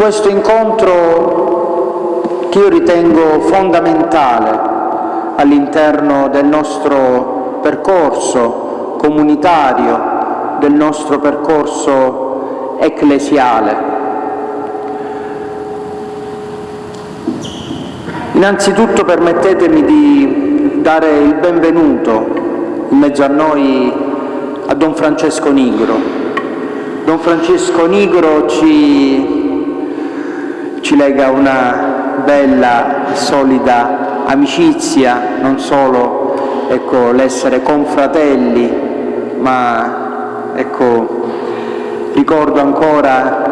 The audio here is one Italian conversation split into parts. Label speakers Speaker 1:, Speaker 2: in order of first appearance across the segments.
Speaker 1: questo incontro che io ritengo fondamentale all'interno del nostro percorso comunitario, del nostro percorso ecclesiale. Innanzitutto permettetemi di dare il benvenuto in mezzo a noi a Don Francesco Nigro. Don Francesco Nigro ci, ci lega una bella e solida amicizia, non solo ecco, l'essere confratelli, ma ecco, ricordo ancora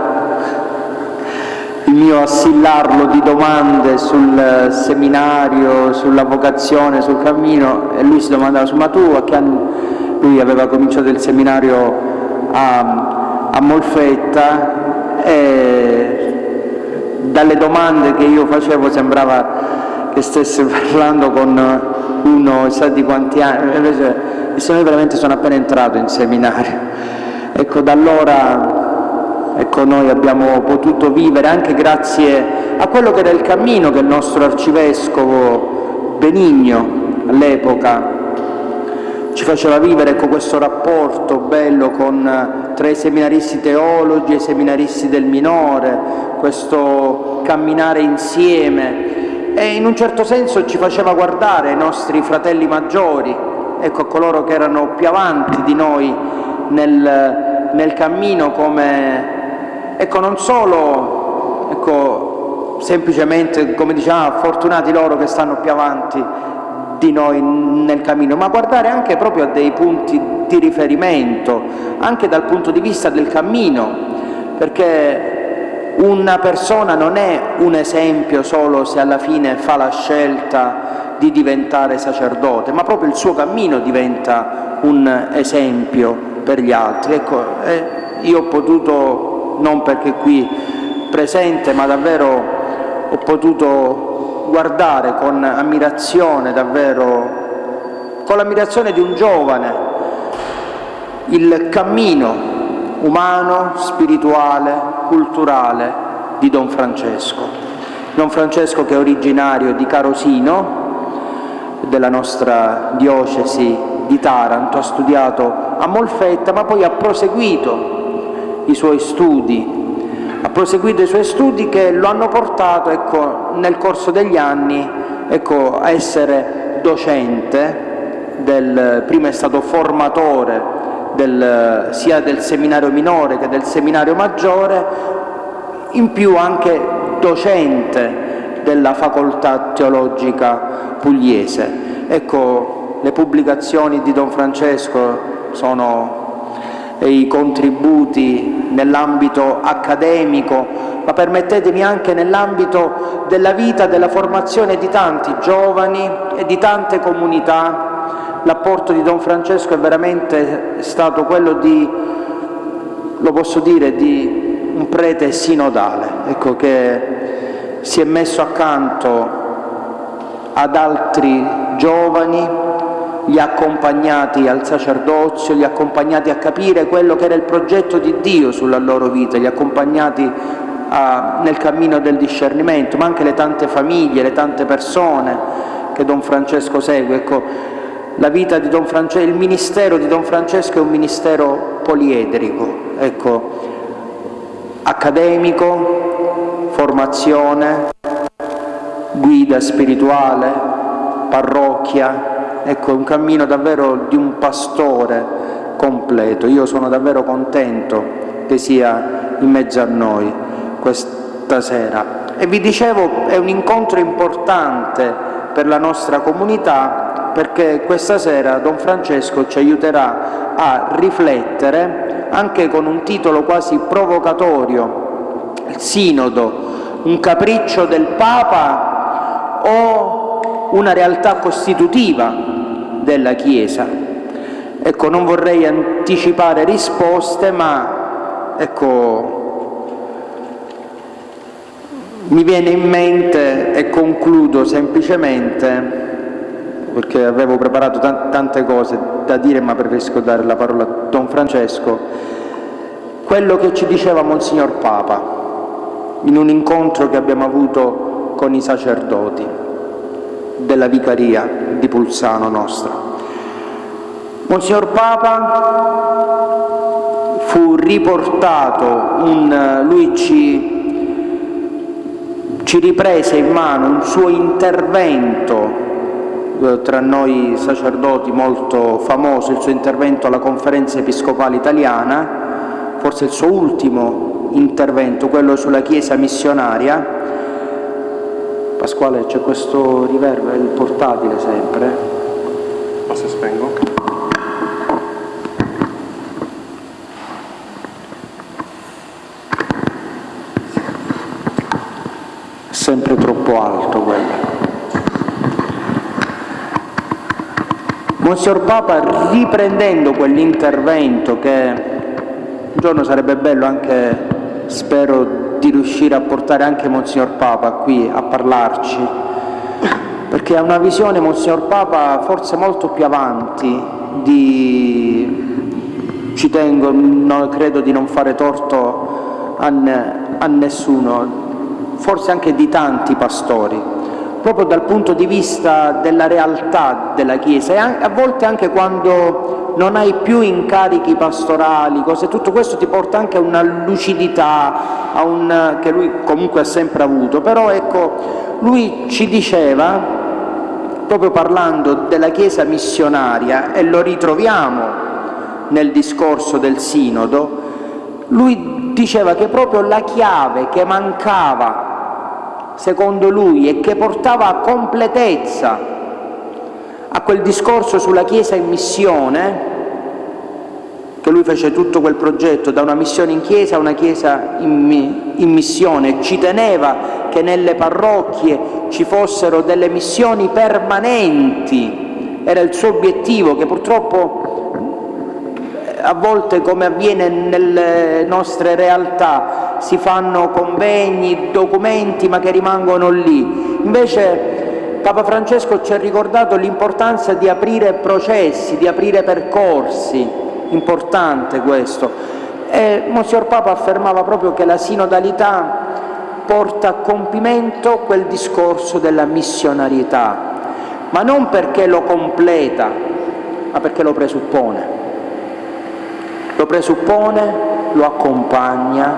Speaker 1: il mio assillarlo di domande sul seminario, sulla vocazione, sul cammino e lui si domandava ma tu a che anno lui aveva cominciato il seminario a, a Molfetta e dalle domande che io facevo sembrava che stesse parlando con uno sa di quanti anni invece io veramente sono appena entrato in seminario. Ecco da allora ecco, noi abbiamo potuto vivere anche grazie a quello che era il cammino che il nostro arcivescovo Benigno all'epoca ci faceva vivere ecco, questo rapporto bello con, tra i seminaristi teologi e i seminaristi del minore, questo camminare insieme. E in un certo senso ci faceva guardare i nostri fratelli maggiori, ecco, coloro che erano più avanti di noi nel, nel cammino come ecco, non solo ecco, semplicemente, come diciamo, fortunati loro che stanno più avanti di noi nel cammino, ma guardare anche proprio a dei punti di riferimento, anche dal punto di vista del cammino, perché una persona non è un esempio solo se alla fine fa la scelta di diventare sacerdote, ma proprio il suo cammino diventa un esempio per gli altri. Ecco, eh, io ho potuto non perché qui presente, ma davvero ho potuto guardare con ammirazione, davvero con l'ammirazione di un giovane, il cammino umano, spirituale, culturale di Don Francesco. Don Francesco che è originario di Carosino, della nostra diocesi di Taranto, ha studiato a Molfetta, ma poi ha proseguito i suoi studi, ha proseguito i suoi studi che lo hanno portato ecco, nel corso degli anni ecco, a essere docente, del, prima è stato formatore del, sia del seminario minore che del seminario maggiore, in più anche docente della facoltà teologica pugliese. Ecco, le pubblicazioni di Don Francesco sono i contributi nell'ambito accademico, ma permettetemi anche nell'ambito della vita, della formazione di tanti giovani e di tante comunità. L'apporto di Don Francesco è veramente stato quello di, lo posso dire, di un prete sinodale, ecco, che si è messo accanto ad altri giovani li ha accompagnati al sacerdozio, li accompagnati a capire quello che era il progetto di Dio sulla loro vita, li accompagnati a, nel cammino del discernimento, ma anche le tante famiglie, le tante persone che Don Francesco segue. Ecco, la vita di Don Francesco, il ministero di Don Francesco è un ministero poliedrico, ecco, accademico, formazione, guida spirituale, parrocchia, ecco, è un cammino davvero di un pastore completo. Io sono davvero contento che sia in mezzo a noi questa sera. E vi dicevo, è un incontro importante per la nostra comunità perché questa sera Don Francesco ci aiuterà a riflettere anche con un titolo quasi provocatorio, il Sinodo, un capriccio del Papa o una realtà costitutiva della Chiesa. Ecco, non vorrei anticipare risposte, ma ecco, mi viene in mente e concludo semplicemente, perché avevo preparato tante cose da dire, ma preferisco dare la parola a Don Francesco, quello che ci diceva Monsignor Papa. in un incontro che abbiamo avuto con i sacerdoti della vicaria di Pulsano nostra. Monsignor Papa fu riportato, un, lui ci ci riprese in mano un suo intervento eh, tra noi sacerdoti molto famoso, il suo intervento alla conferenza episcopale italiana, forse il suo ultimo intervento, quello sulla Chiesa missionaria. Pasquale c'è questo riverbero, il portatile sempre.
Speaker 2: Posso spengo?
Speaker 1: sempre troppo alto quello. Monsignor Papa, riprendendo quell'intervento che un giorno sarebbe bello anche, spero, di riuscire a portare anche Monsignor Papa qui a parlarci, perché ha una visione, Monsignor Papa, forse molto più avanti di... ci tengo, no, credo di non fare torto a, a nessuno, forse anche di tanti pastori, proprio dal punto di vista della realtà della Chiesa e a volte anche quando non hai più incarichi pastorali, cose, tutto questo ti porta anche a una lucidità a un, che lui comunque ha sempre avuto, però ecco, lui ci diceva, proprio parlando della Chiesa missionaria, e lo ritroviamo nel discorso del Sinodo, lui diceva che proprio la chiave che mancava secondo lui, e che portava a completezza a quel discorso sulla Chiesa in missione, che lui fece tutto quel progetto da una missione in Chiesa a una Chiesa in, in missione, ci teneva che nelle parrocchie ci fossero delle missioni permanenti, era il suo obiettivo che purtroppo a volte come avviene nelle nostre realtà si fanno convegni, documenti ma che rimangono lì. Invece Papa Francesco ci ha ricordato l'importanza di aprire processi, di aprire percorsi, importante questo. E Monsignor Papa affermava proprio che la sinodalità porta a compimento quel discorso della missionarietà, ma non perché lo completa, ma perché lo presuppone. Lo presuppone, lo accompagna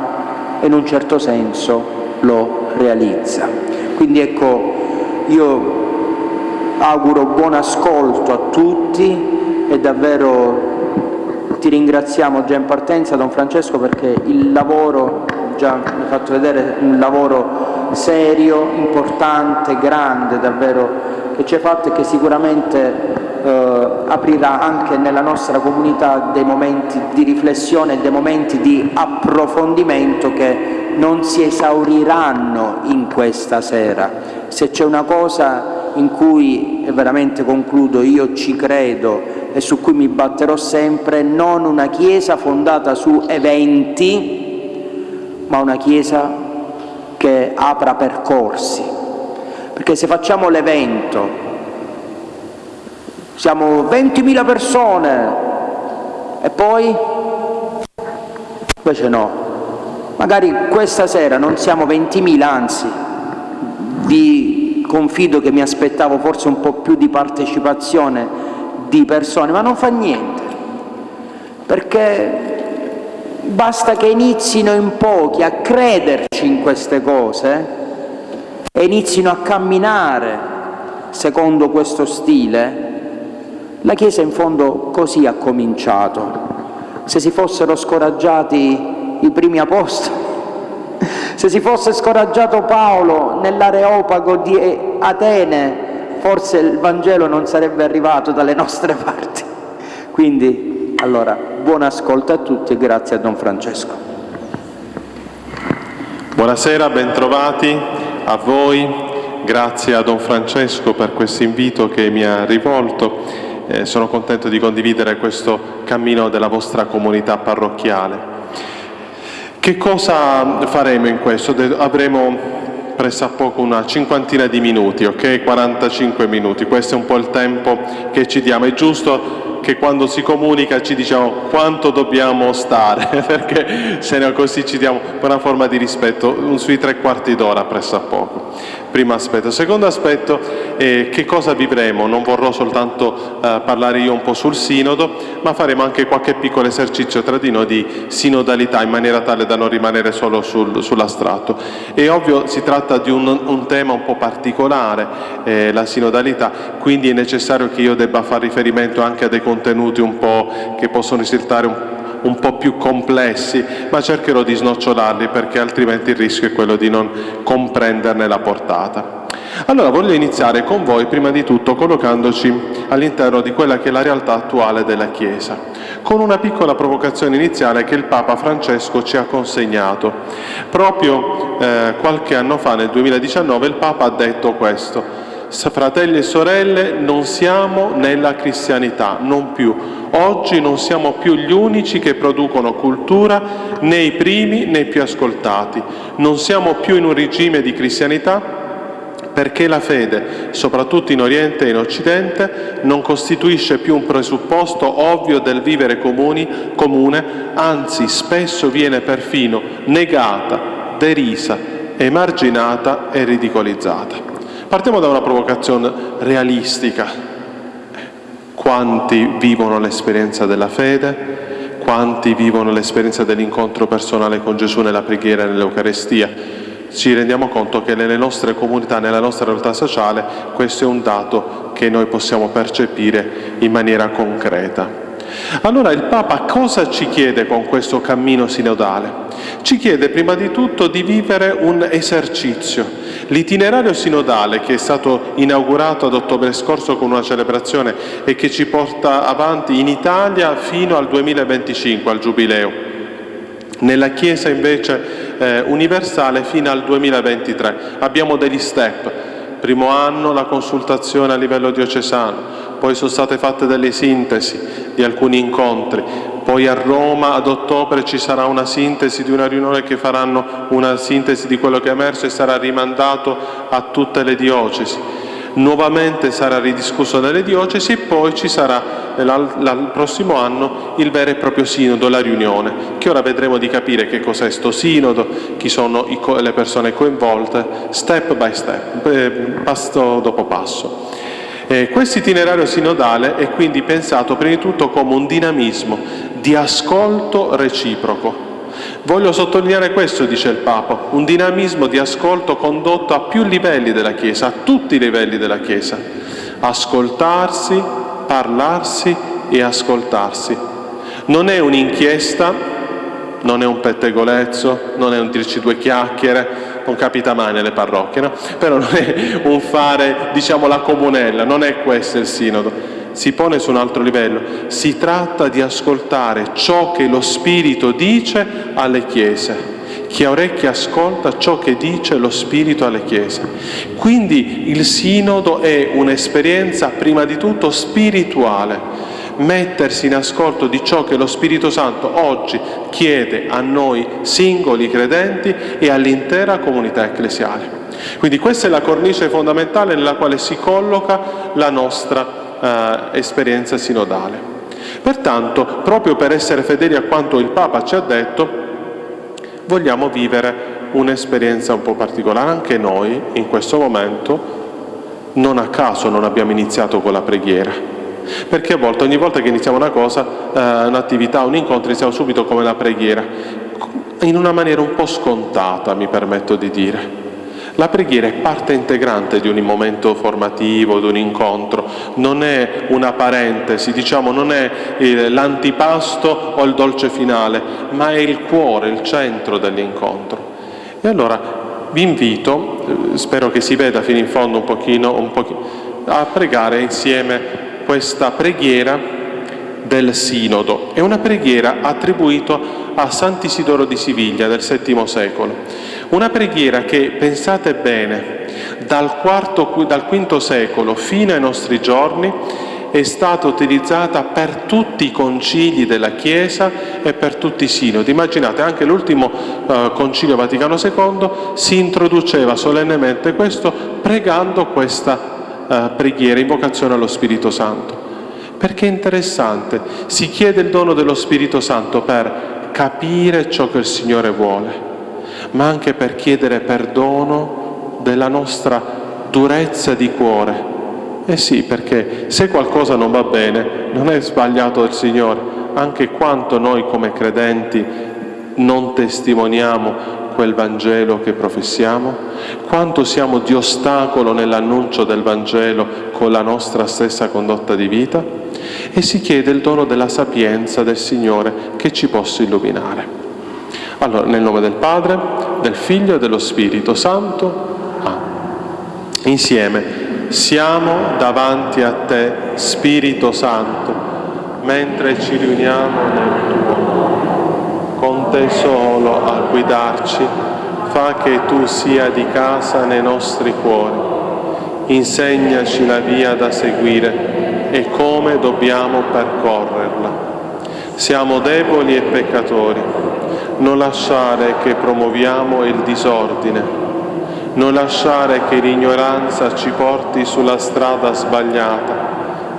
Speaker 1: e in un certo senso lo realizza. Quindi ecco, io auguro buon ascolto a tutti e davvero ti ringraziamo già in partenza Don Francesco perché il lavoro, già mi hai fatto vedere un lavoro serio, importante, grande davvero che ci hai fatto e che sicuramente eh, aprirà anche nella nostra comunità dei momenti di riflessione e dei momenti di approfondimento che non si esauriranno in questa sera. Se c'è una cosa in cui, veramente concludo, io ci credo e su cui mi batterò sempre, non una Chiesa fondata su eventi, ma una Chiesa che apra percorsi. Perché se facciamo l'evento siamo 20.000 persone e poi invece no. Magari questa sera non siamo 20.000, anzi vi confido che mi aspettavo forse un po' più di partecipazione di persone, ma non fa niente, perché basta che inizino in pochi a crederci in queste cose e inizino a camminare secondo questo stile la Chiesa in fondo così ha cominciato. Se si fossero scoraggiati i primi apostoli, se si fosse scoraggiato Paolo nell'areopago di Atene, forse il Vangelo non sarebbe arrivato dalle nostre parti. Quindi, allora, buon ascolto a tutti e grazie a Don Francesco.
Speaker 2: Buonasera, bentrovati a voi. Grazie a Don Francesco per questo invito che mi ha rivolto eh, sono contento di condividere questo cammino della vostra comunità parrocchiale. Che cosa faremo in questo? Avremo pressappoco una cinquantina di minuti, ok? 45 minuti, questo è un po' il tempo che ci diamo. È giusto che quando si comunica ci diciamo quanto dobbiamo stare, perché se no così ci diamo una forma di rispetto, sui tre quarti d'ora presso a poco. Primo aspetto. Secondo aspetto, eh, che cosa vivremo? Non vorrò soltanto eh, parlare io un po' sul sinodo, ma faremo anche qualche piccolo esercizio tra di noi di sinodalità in maniera tale da non rimanere solo sul, sull'astratto. È ovvio, si tratta di un, un tema un po' particolare, eh, la sinodalità, quindi è necessario che io debba fare riferimento anche a dei contenuti un po' che possono risultare un un po' più complessi, ma cercherò di snocciolarli perché altrimenti il rischio è quello di non comprenderne la portata. Allora voglio iniziare con voi prima di tutto collocandoci all'interno di quella che è la realtà attuale della Chiesa, con una piccola provocazione iniziale che il Papa Francesco ci ha consegnato. Proprio eh, qualche anno fa, nel 2019, il Papa ha detto questo, fratelli e sorelle, non siamo nella cristianità, non più. Oggi non siamo più gli unici che producono cultura, né i primi né i più ascoltati. Non siamo più in un regime di cristianità perché la fede, soprattutto in Oriente e in Occidente, non costituisce più un presupposto ovvio del vivere comuni, comune, anzi spesso viene perfino negata, derisa, emarginata e ridicolizzata. Partiamo da una provocazione realistica. Quanti vivono l'esperienza della fede? Quanti vivono l'esperienza dell'incontro personale con Gesù nella preghiera e nell'Eucarestia? Ci rendiamo conto che nelle nostre comunità, nella nostra realtà sociale, questo è un dato che noi possiamo percepire in maniera concreta. Allora il Papa cosa ci chiede con questo cammino sinodale? Ci chiede prima di tutto di vivere un esercizio, L'itinerario sinodale che è stato inaugurato ad ottobre scorso con una celebrazione e che ci porta avanti in Italia fino al 2025, al Giubileo. Nella Chiesa invece eh, universale fino al 2023. Abbiamo degli step. Primo anno la consultazione a livello diocesano, poi sono state fatte delle sintesi di alcuni incontri, poi a Roma ad ottobre ci sarà una sintesi di una riunione che faranno una sintesi di quello che è emerso e sarà rimandato a tutte le diocesi. Nuovamente sarà ridiscusso nelle diocesi e poi ci sarà il prossimo anno il vero e proprio sinodo, la riunione, che ora vedremo di capire che cos'è sto sinodo, chi sono le persone coinvolte, step by step, eh, passo dopo passo. Eh, questo itinerario sinodale è quindi pensato prima di tutto come un dinamismo di ascolto reciproco. Voglio sottolineare questo, dice il Papa, un dinamismo di ascolto condotto a più livelli della Chiesa, a tutti i livelli della Chiesa. Ascoltarsi, parlarsi e ascoltarsi. Non è un'inchiesta, non è un pettegolezzo, non è un dirci due chiacchiere, non capita mai nelle parrocchie, no? però non è un fare, diciamo, la comunella, non è questo il sinodo. Si pone su un altro livello, si tratta di ascoltare ciò che lo Spirito dice alle chiese. Chi ha orecchie ascolta ciò che dice lo Spirito alle chiese. Quindi il sinodo è un'esperienza prima di tutto spirituale, mettersi in ascolto di ciò che lo Spirito Santo oggi chiede a noi singoli credenti e all'intera comunità ecclesiale. Quindi questa è la cornice fondamentale nella quale si colloca la nostra eh, esperienza sinodale. Pertanto, proprio per essere fedeli a quanto il Papa ci ha detto, vogliamo vivere un'esperienza un po' particolare. Anche noi, in questo momento, non a caso non abbiamo iniziato con la preghiera, perché a volte, ogni volta che iniziamo una cosa, eh, un'attività, un incontro, iniziamo subito come la preghiera, in una maniera un po' scontata, mi permetto di dire. La preghiera è parte integrante di un momento formativo, di un incontro, non è una parentesi, diciamo, non è l'antipasto o il dolce finale, ma è il cuore, il centro dell'incontro. E allora vi invito, eh, spero che si veda fino in fondo un pochino, un pochino a pregare insieme questa preghiera del Sinodo. È una preghiera attribuita a Sant'Isidoro di Siviglia del VII secolo. Una preghiera che, pensate bene, dal, quarto, dal V secolo fino ai nostri giorni è stata utilizzata per tutti i concili della Chiesa e per tutti i sinodi. Immaginate, anche l'ultimo eh, concilio Vaticano II si introduceva solennemente questo pregando questa eh, preghiera, invocazione allo Spirito Santo. perché è interessante, si chiede il dono dello Spirito Santo per capire ciò che il Signore vuole, ma anche per chiedere perdono della nostra durezza di cuore. Eh sì, perché se qualcosa non va bene, non è sbagliato il Signore, anche quanto noi come credenti non testimoniamo quel Vangelo che professiamo? Quanto siamo di ostacolo nell'annuncio del Vangelo con la nostra stessa condotta di vita? E si chiede il dono della sapienza del Signore che ci possa illuminare. Allora, nel nome del Padre, del Figlio e dello Spirito Santo, Amen. Insieme siamo davanti a te, Spirito Santo, mentre ci riuniamo nel tuo te solo a guidarci, fa che tu sia di casa nei nostri cuori. Insegnaci la via da seguire e come dobbiamo percorrerla. Siamo deboli e peccatori, non lasciare che promuoviamo il disordine, non lasciare che l'ignoranza ci porti sulla strada sbagliata,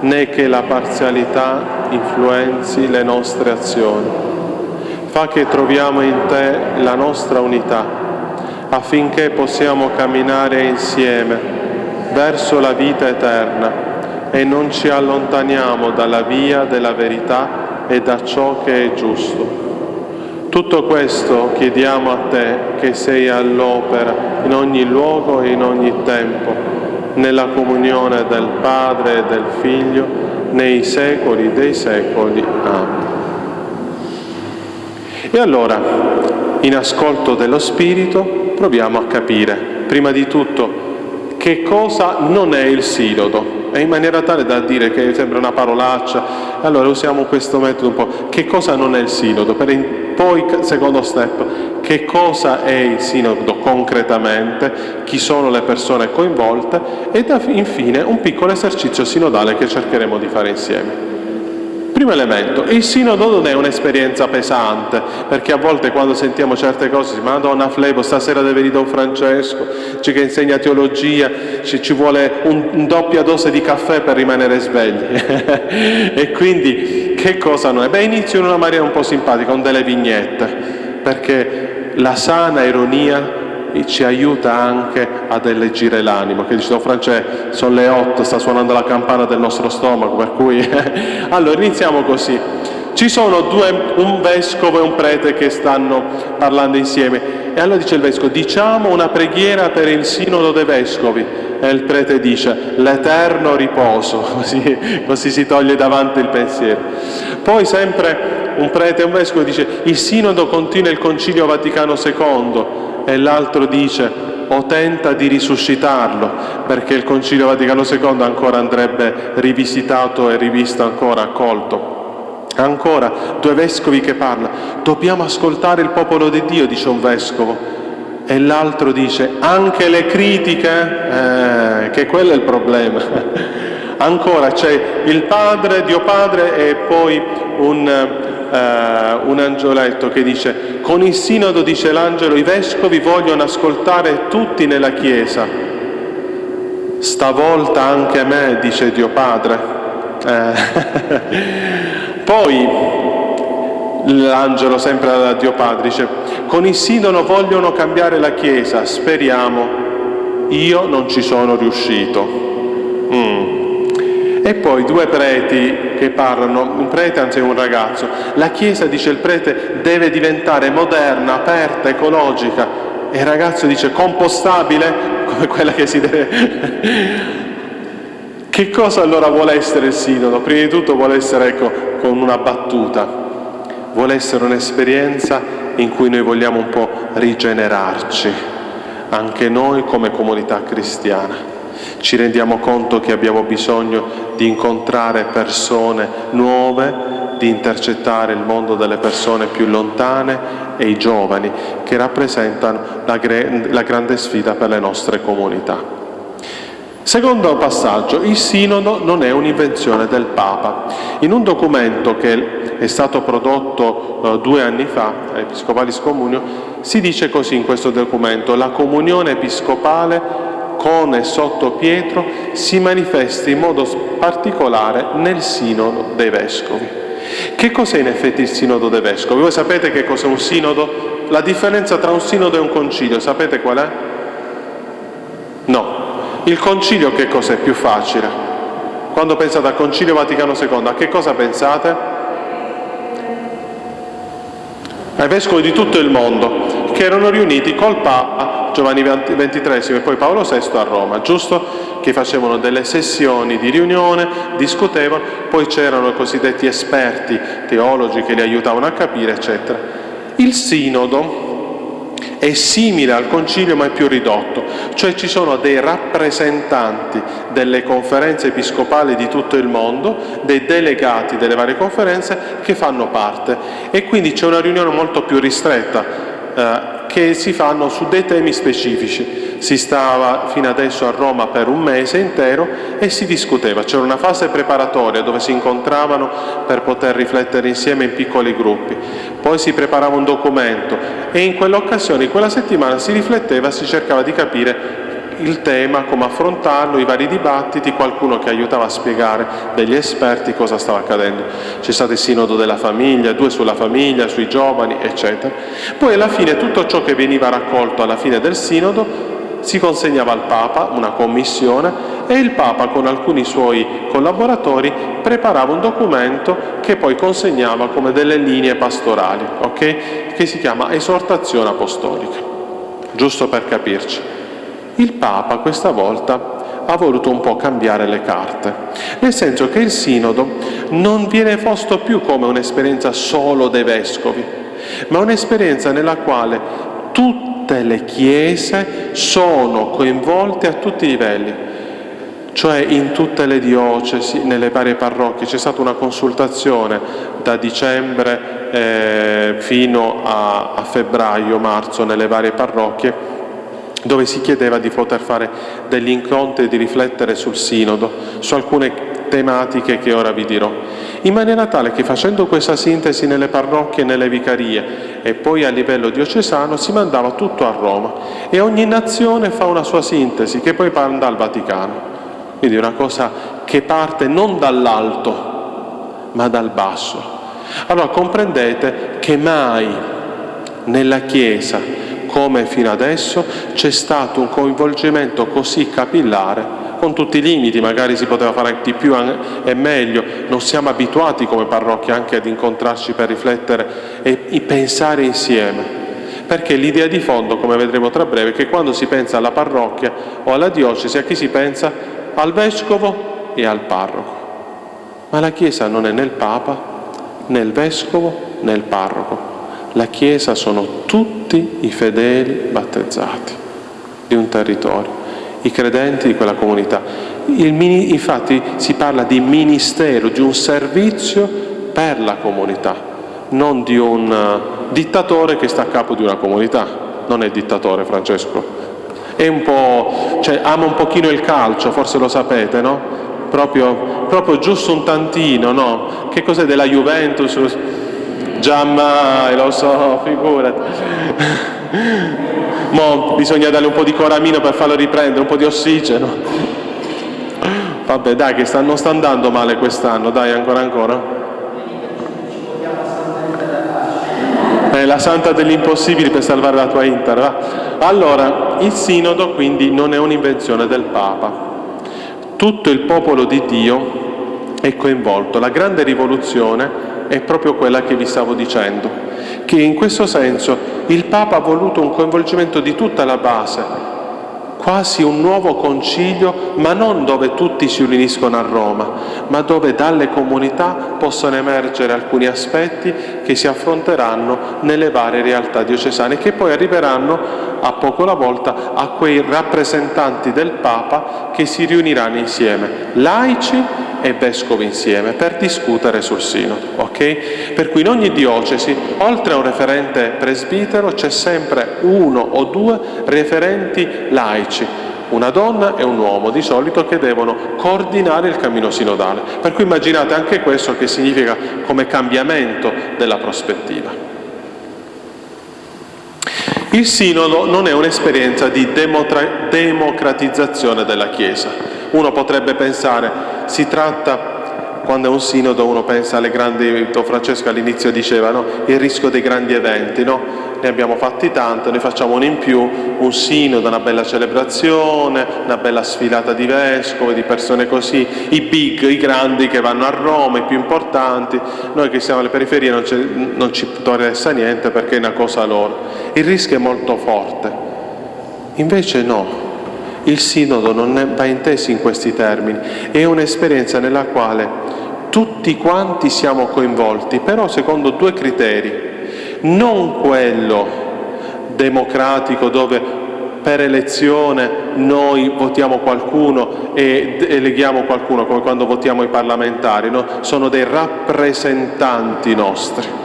Speaker 2: né che la parzialità influenzi le nostre azioni Fa che troviamo in te la nostra unità, affinché possiamo camminare insieme verso la vita eterna e non ci allontaniamo dalla via della verità e da ciò che è giusto. Tutto questo chiediamo a te che sei all'opera in ogni luogo e in ogni tempo, nella comunione del Padre e del Figlio, nei secoli dei secoli. Amen. E allora, in ascolto dello Spirito, proviamo a capire, prima di tutto, che cosa non è il sinodo, e in maniera tale da dire che sembra una parolaccia, allora usiamo questo metodo un po', che cosa non è il sinodo, per poi secondo step, che cosa è il sinodo concretamente, chi sono le persone coinvolte? E infine un piccolo esercizio sinodale che cercheremo di fare insieme. Primo elemento, il sinodo non è un'esperienza pesante, perché a volte quando sentiamo certe cose, Madonna Flebo, stasera deve venire Don Francesco, ci che insegna teologia, ci, ci vuole un, un, doppia dose di caffè per rimanere svegli. e quindi che cosa non è? Beh, inizio in una maniera un po' simpatica, con delle vignette, perché la sana ironia ci aiuta anche ad alleggerire l'animo, che dice Don Francesco, sono le otto, sta suonando la campana del nostro stomaco, per cui... allora iniziamo così. Ci sono due, un vescovo e un prete che stanno parlando insieme e allora dice il vescovo, diciamo una preghiera per il sinodo dei vescovi e il prete dice l'eterno riposo, così, così si toglie davanti il pensiero. Poi sempre un prete e un vescovo dice il sinodo continua il concilio Vaticano II e l'altro dice o tenta di risuscitarlo, perché il Concilio Vaticano II ancora andrebbe rivisitato e rivisto ancora, accolto. Ancora, due vescovi che parlano, dobbiamo ascoltare il popolo di Dio, dice un vescovo, e l'altro dice anche le critiche, eh, che quello è il problema. Ancora c'è il Padre, Dio Padre e poi un, eh, un angioletto che dice con il sinodo, dice l'angelo, i vescovi vogliono ascoltare tutti nella Chiesa. Stavolta anche me, dice Dio Padre. Eh. Poi l'angelo, sempre da Dio Padre, dice con il sinodo vogliono cambiare la Chiesa, speriamo. Io non ci sono riuscito. Mm. E poi due preti che parlano, un prete anzi un ragazzo. La Chiesa, dice il prete, deve diventare moderna, aperta, ecologica. E il ragazzo dice compostabile, come quella che si deve... che cosa allora vuole essere il sinodo? Prima di tutto vuole essere, ecco, con una battuta, vuole essere un'esperienza in cui noi vogliamo un po' rigenerarci, anche noi come comunità cristiana. Ci rendiamo conto che abbiamo bisogno di incontrare persone nuove, di intercettare il mondo delle persone più lontane e i giovani che rappresentano la, la grande sfida per le nostre comunità. Secondo passaggio, il sinodo non è un'invenzione del Papa. In un documento che è stato prodotto eh, due anni fa, Episcopalis Comunio, si dice così in questo documento, la comunione episcopale con e sotto Pietro si manifesta in modo particolare nel Sinodo dei Vescovi. Che cos'è in effetti il Sinodo dei Vescovi? Voi sapete che cos'è un Sinodo? La differenza tra un Sinodo e un Concilio, sapete qual è? No. Il Concilio che cos'è? Più facile. Quando pensate al Concilio Vaticano II, a che cosa pensate? Ai Vescovi di tutto il mondo, che erano riuniti col Papa Giovanni XXIII e poi Paolo VI a Roma, giusto? Che facevano delle sessioni di riunione, discutevano, poi c'erano i cosiddetti esperti teologi che li aiutavano a capire, eccetera. Il sinodo è simile al concilio ma è più ridotto, cioè ci sono dei rappresentanti delle conferenze episcopali di tutto il mondo, dei delegati delle varie conferenze che fanno parte e quindi c'è una riunione molto più ristretta eh, che si fanno su dei temi specifici. Si stava fino adesso a Roma per un mese intero e si discuteva. C'era una fase preparatoria dove si incontravano per poter riflettere insieme in piccoli gruppi. Poi si preparava un documento e in quell'occasione, in quella settimana, si rifletteva, si cercava di capire il tema, come affrontarlo, i vari dibattiti, qualcuno che aiutava a spiegare degli esperti cosa stava accadendo. C'è stato il sinodo della famiglia, due sulla famiglia, sui giovani, eccetera. Poi alla fine tutto ciò che veniva raccolto alla fine del sinodo si consegnava al Papa, una commissione, e il Papa con alcuni suoi collaboratori preparava un documento che poi consegnava come delle linee pastorali, okay? che si chiama esortazione apostolica, giusto per capirci. Il Papa questa volta ha voluto un po' cambiare le carte, nel senso che il sinodo non viene posto più come un'esperienza solo dei vescovi, ma un'esperienza nella quale tutte le chiese sono coinvolte a tutti i livelli, cioè in tutte le diocesi, nelle varie parrocchie. C'è stata una consultazione da dicembre eh, fino a, a febbraio-marzo nelle varie parrocchie dove si chiedeva di poter fare degli incontri e di riflettere sul sinodo, su alcune tematiche che ora vi dirò, in maniera tale che facendo questa sintesi nelle parrocchie e nelle vicarie e poi a livello diocesano si mandava tutto a Roma e ogni nazione fa una sua sintesi che poi manda al Vaticano. Quindi una cosa che parte non dall'alto ma dal basso. Allora comprendete che mai nella Chiesa come fino adesso c'è stato un coinvolgimento così capillare con tutti i limiti, magari si poteva fare di più e meglio, non siamo abituati come parrocchia anche ad incontrarci per riflettere e pensare insieme. Perché l'idea di fondo, come vedremo tra breve, è che quando si pensa alla parrocchia o alla diocesi, a chi si pensa? Al vescovo e al parroco. Ma la Chiesa non è né il Papa, né il vescovo, né il parroco. La Chiesa sono tutti i fedeli battezzati di un territorio, i credenti di quella comunità. Il, infatti si parla di ministero, di un servizio per la comunità, non di un uh, dittatore che sta a capo di una comunità. Non è dittatore Francesco. È un po', cioè, ama un pochino il calcio, forse lo sapete, no? Proprio, proprio giusto un tantino, no? Che cos'è della Juventus? Giammai, lo so, figurati. Mo bisogna darle un po' di coramino per farlo riprendere, un po' di ossigeno. Vabbè, dai, che sta, non sta andando male quest'anno, dai, ancora ancora. È la santa degli impossibili per salvare la tua Inter. Va? Allora, il sinodo quindi non è un'invenzione del Papa. Tutto il popolo di Dio è coinvolto. La grande rivoluzione è proprio quella che vi stavo dicendo, che in questo senso il Papa ha voluto un coinvolgimento di tutta la base, quasi un nuovo concilio, ma non dove tutti si riuniscono a Roma, ma dove dalle comunità possono emergere alcuni aspetti che si affronteranno nelle varie realtà diocesane, che poi arriveranno a poco alla volta a quei rappresentanti del Papa che si riuniranno insieme, laici e vescovi insieme per discutere sul sinodo. Okay? Per cui in ogni diocesi, oltre a un referente presbitero, c'è sempre uno o due referenti laici, una donna e un uomo di solito che devono coordinare il cammino sinodale. Per cui immaginate anche questo che significa come cambiamento della prospettiva. Il sinodo non è un'esperienza di democratizzazione della Chiesa. Uno potrebbe pensare, si tratta quando è un sinodo uno pensa alle grandi, Don Francesco all'inizio diceva, no? il rischio dei grandi eventi, no? ne abbiamo fatti tanti, ne facciamo uno in più, un sinodo, una bella celebrazione, una bella sfilata di vescovi, di persone così, i big, i grandi che vanno a Roma, i più importanti, noi che siamo alle periferie non, non ci interessa niente perché è una cosa loro. Il rischio è molto forte. Invece no, il sinodo non va inteso in questi termini, è un'esperienza nella quale tutti quanti siamo coinvolti, però secondo due criteri non quello democratico dove per elezione noi votiamo qualcuno e eleghiamo qualcuno, come quando votiamo i parlamentari, no? sono dei rappresentanti nostri.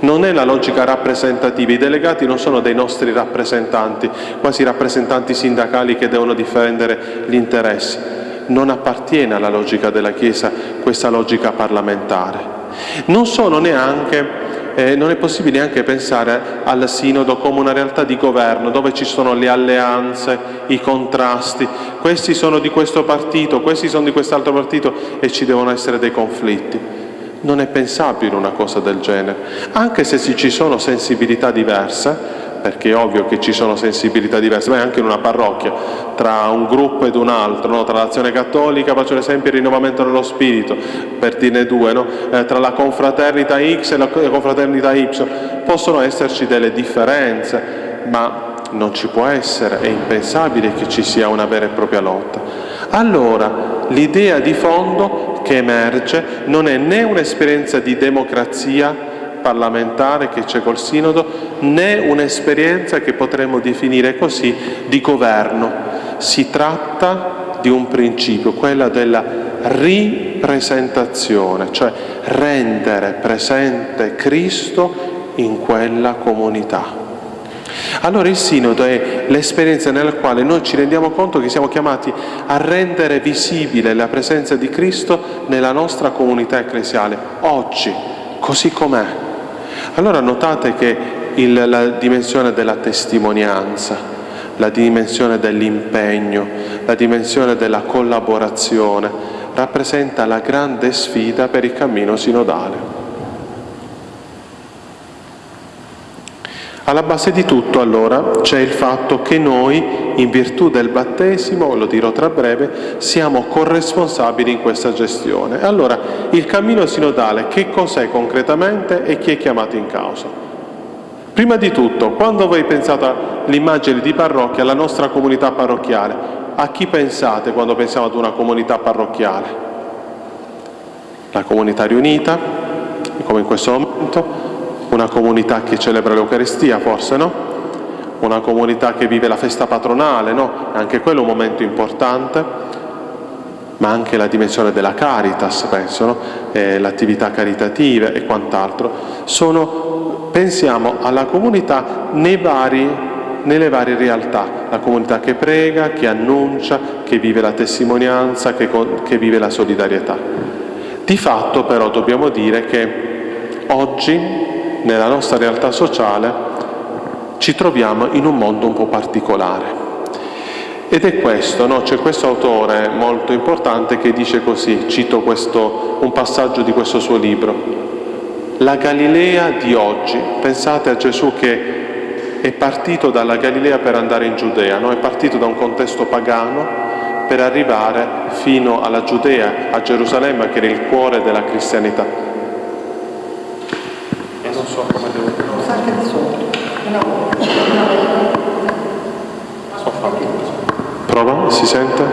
Speaker 2: Non è la logica rappresentativa, i delegati non sono dei nostri rappresentanti, quasi rappresentanti sindacali che devono difendere gli interessi. Non appartiene alla logica della Chiesa questa logica parlamentare. Non sono neanche eh, non è possibile neanche pensare al sinodo come una realtà di governo dove ci sono le alleanze, i contrasti, questi sono di questo partito, questi sono di quest'altro partito e ci devono essere dei conflitti. Non è pensabile una cosa del genere, anche se ci sono sensibilità diverse, perché è ovvio che ci sono sensibilità diverse, ma anche in una parrocchia, tra un gruppo ed un altro, no? tra l'azione cattolica, faccio l'esempio, il rinnovamento dello spirito, per dirne due, no? eh, tra la confraternita X e la confraternita Y, possono esserci delle differenze, ma non ci può essere, è impensabile che ci sia una vera e propria lotta. Allora, l'idea di fondo che emerge non è né un'esperienza di democrazia parlamentare che c'è col Sinodo, né un'esperienza che potremmo definire così di governo. Si tratta di un principio, quella della ripresentazione, cioè rendere presente Cristo in quella comunità. Allora il Sinodo è l'esperienza nella quale noi ci rendiamo conto che siamo chiamati a rendere visibile la presenza di Cristo nella nostra comunità ecclesiale, oggi, così com'è, allora notate che il, la dimensione della testimonianza, la dimensione dell'impegno, la dimensione della collaborazione rappresenta la grande sfida per il cammino sinodale. Alla base di tutto allora c'è il fatto che noi, in virtù del battesimo, lo dirò tra breve, siamo corresponsabili in questa gestione. Allora, il cammino sinodale che cos'è concretamente e chi è chiamato in causa? Prima di tutto, quando voi pensate all'immagine di parrocchia, alla nostra comunità parrocchiale, a chi pensate quando pensiamo ad una comunità parrocchiale? La comunità riunita, come in questo momento, una comunità che celebra l'Eucaristia, forse no? Una comunità che vive la festa patronale, no? Anche quello è un momento importante, ma anche la dimensione della caritas, penso, no? eh, l'attività caritativa e quant'altro. Sono, pensiamo alla comunità vari, nelle varie realtà, la comunità che prega, che annuncia, che vive la testimonianza, che, che vive la solidarietà. Di fatto però dobbiamo dire che oggi nella nostra realtà sociale ci troviamo in un mondo un po' particolare. Ed è questo, no? c'è questo autore molto importante che dice così, cito questo, un passaggio di questo suo libro, la Galilea di oggi, pensate a Gesù che è partito dalla Galilea per andare in Giudea, no? è partito da un contesto pagano per arrivare fino alla Giudea, a Gerusalemme che era il cuore della cristianità non so come devo dire. Salta di sotto. So fatto Prova, si sente?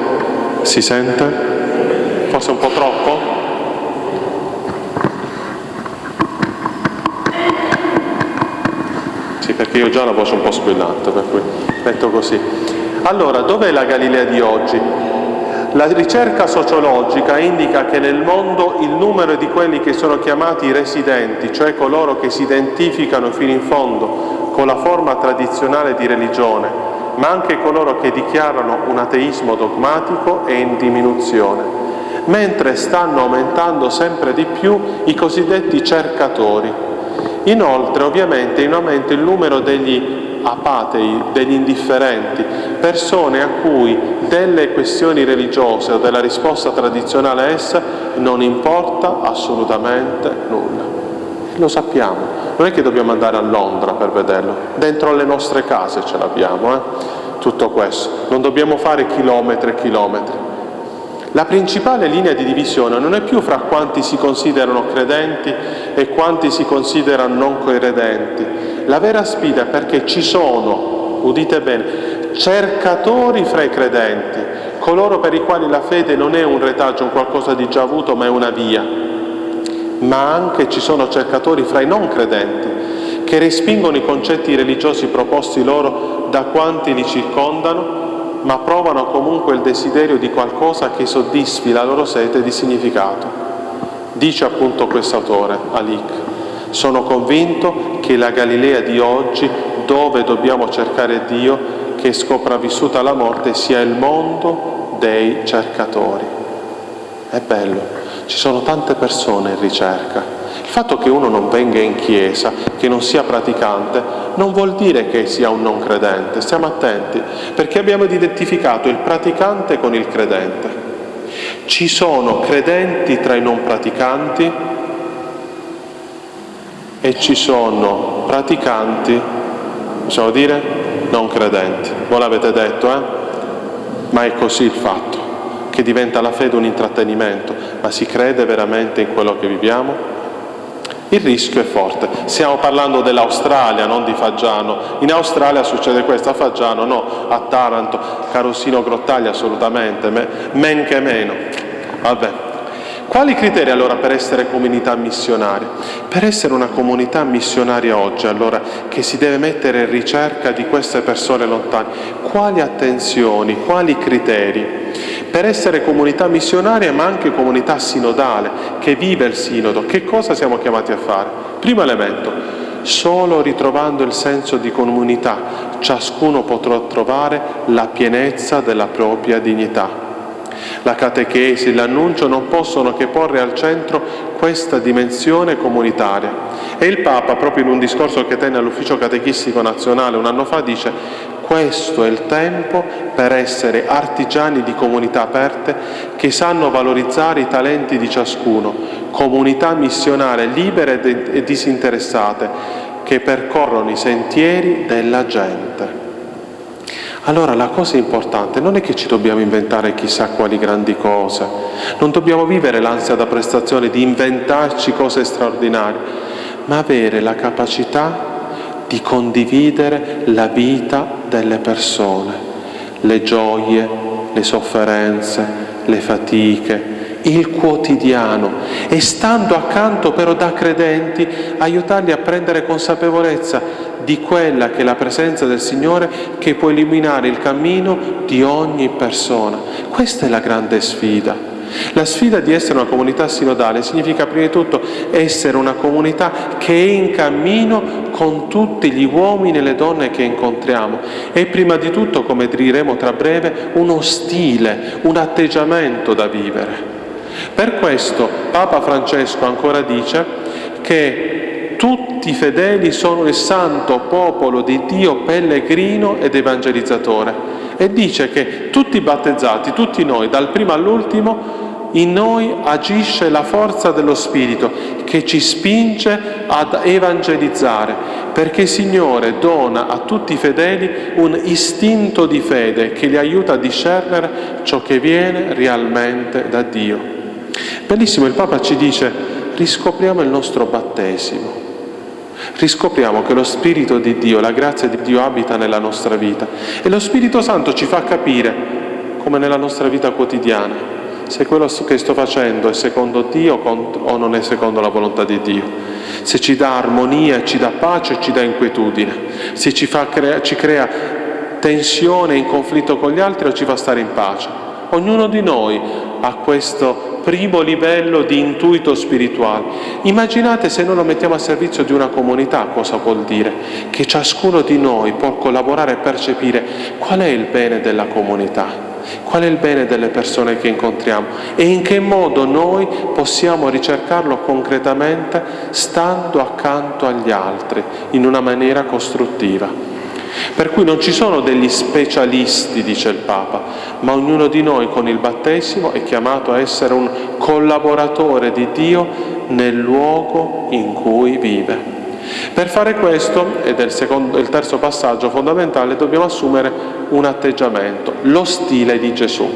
Speaker 2: Si sente? Forse un po' troppo? Sì, perché io già la voce un po' squillante, per cui metto così. Allora, dov'è la Galilea di oggi? La ricerca sociologica indica che nel mondo il numero di quelli che sono chiamati residenti, cioè coloro che si identificano fino in fondo con la forma tradizionale di religione, ma anche coloro che dichiarano un ateismo dogmatico, è in diminuzione, mentre stanno aumentando sempre di più i cosiddetti cercatori. Inoltre, ovviamente, in aumento il numero degli apatei, degli indifferenti, persone a cui delle questioni religiose o della risposta tradizionale a essa non importa assolutamente nulla. Lo sappiamo, non è che dobbiamo andare a Londra per vederlo, dentro le nostre case ce l'abbiamo, eh? tutto questo. Non dobbiamo fare chilometri e chilometri. La principale linea di divisione non è più fra quanti si considerano credenti e quanti si considerano non credenti. La vera sfida è perché ci sono, udite bene, cercatori fra i credenti, coloro per i quali la fede non è un retaggio, un qualcosa di già avuto, ma è una via. Ma anche ci sono cercatori fra i non credenti, che respingono i concetti religiosi proposti loro da quanti li circondano ma provano comunque il desiderio di qualcosa che soddisfi la loro sete di significato. Dice appunto questo autore, Alik, sono convinto che la Galilea di oggi, dove dobbiamo cercare Dio, che è sopravvissuta alla morte, sia il mondo dei cercatori. È bello, ci sono tante persone in ricerca. Il fatto che uno non venga in chiesa, che non sia praticante, non vuol dire che sia un non credente. Stiamo attenti, perché abbiamo identificato il praticante con il credente. Ci sono credenti tra i non praticanti e ci sono praticanti, possiamo dire, non credenti. Voi l'avete detto, eh? Ma è così il fatto, che diventa la fede un intrattenimento, ma si crede veramente in quello che viviamo? Il rischio è forte. Stiamo parlando dell'Australia, non di Faggiano. In Australia succede questo, a Faggiano no, a Taranto, Carosino Grottaglia assolutamente, men che meno. Vabbè. Quali criteri allora per essere comunità missionaria? Per essere una comunità missionaria oggi, allora, che si deve mettere in ricerca di queste persone lontane, quali attenzioni, quali criteri? per essere comunità missionaria ma anche comunità sinodale, che vive il sinodo. Che cosa siamo chiamati a fare? Primo elemento, solo ritrovando il senso di comunità ciascuno potrà trovare la pienezza della propria dignità. La catechesi, l'annuncio non possono che porre al centro questa dimensione comunitaria. E il Papa, proprio in un discorso che tenne all'Ufficio Catechistico Nazionale un anno fa, dice questo è il tempo per essere artigiani di comunità aperte che sanno valorizzare i talenti di ciascuno, comunità missionarie libere e disinteressate che percorrono i sentieri della gente. Allora la cosa importante non è che ci dobbiamo inventare chissà quali grandi cose, non dobbiamo vivere l'ansia da prestazione di inventarci cose straordinarie, ma avere la capacità di condividere la vita delle persone, le gioie, le sofferenze, le fatiche, il quotidiano. E stando accanto però da credenti aiutarli a prendere consapevolezza di quella che è la presenza del Signore che può illuminare il cammino di ogni persona. Questa è la grande sfida. La sfida di essere una comunità sinodale significa prima di tutto essere una comunità che è in cammino con tutti gli uomini e le donne che incontriamo e prima di tutto, come diremo tra breve, uno stile, un atteggiamento da vivere. Per questo Papa Francesco ancora dice che tutti i fedeli sono il santo popolo di Dio pellegrino ed evangelizzatore e dice che tutti i battezzati, tutti noi, dal primo all'ultimo, in noi agisce la forza dello Spirito che ci spinge ad evangelizzare, perché il Signore dona a tutti i fedeli un istinto di fede che li aiuta a discernere ciò che viene realmente da Dio. Bellissimo, il Papa ci dice, riscopriamo il nostro battesimo, riscopriamo che lo Spirito di Dio, la grazia di Dio abita nella nostra vita. E lo Spirito Santo ci fa capire, come nella nostra vita quotidiana, se quello che sto facendo è secondo Dio o non è secondo la volontà di Dio, se ci dà armonia, ci dà pace ci dà inquietudine, se ci, crea, ci crea tensione in conflitto con gli altri o ci fa stare in pace. Ognuno di noi ha questo primo livello di intuito spirituale. Immaginate se noi lo mettiamo a servizio di una comunità, cosa vuol dire? Che ciascuno di noi può collaborare e percepire qual è il bene della comunità, qual è il bene delle persone che incontriamo e in che modo noi possiamo ricercarlo concretamente stando accanto agli altri in una maniera costruttiva. Per cui non ci sono degli specialisti, dice il Papa, ma ognuno di noi con il battesimo è chiamato a essere un collaboratore di Dio nel luogo in cui vive. Per fare questo, ed è il, secondo, il terzo passaggio fondamentale, dobbiamo assumere un atteggiamento, lo stile di Gesù.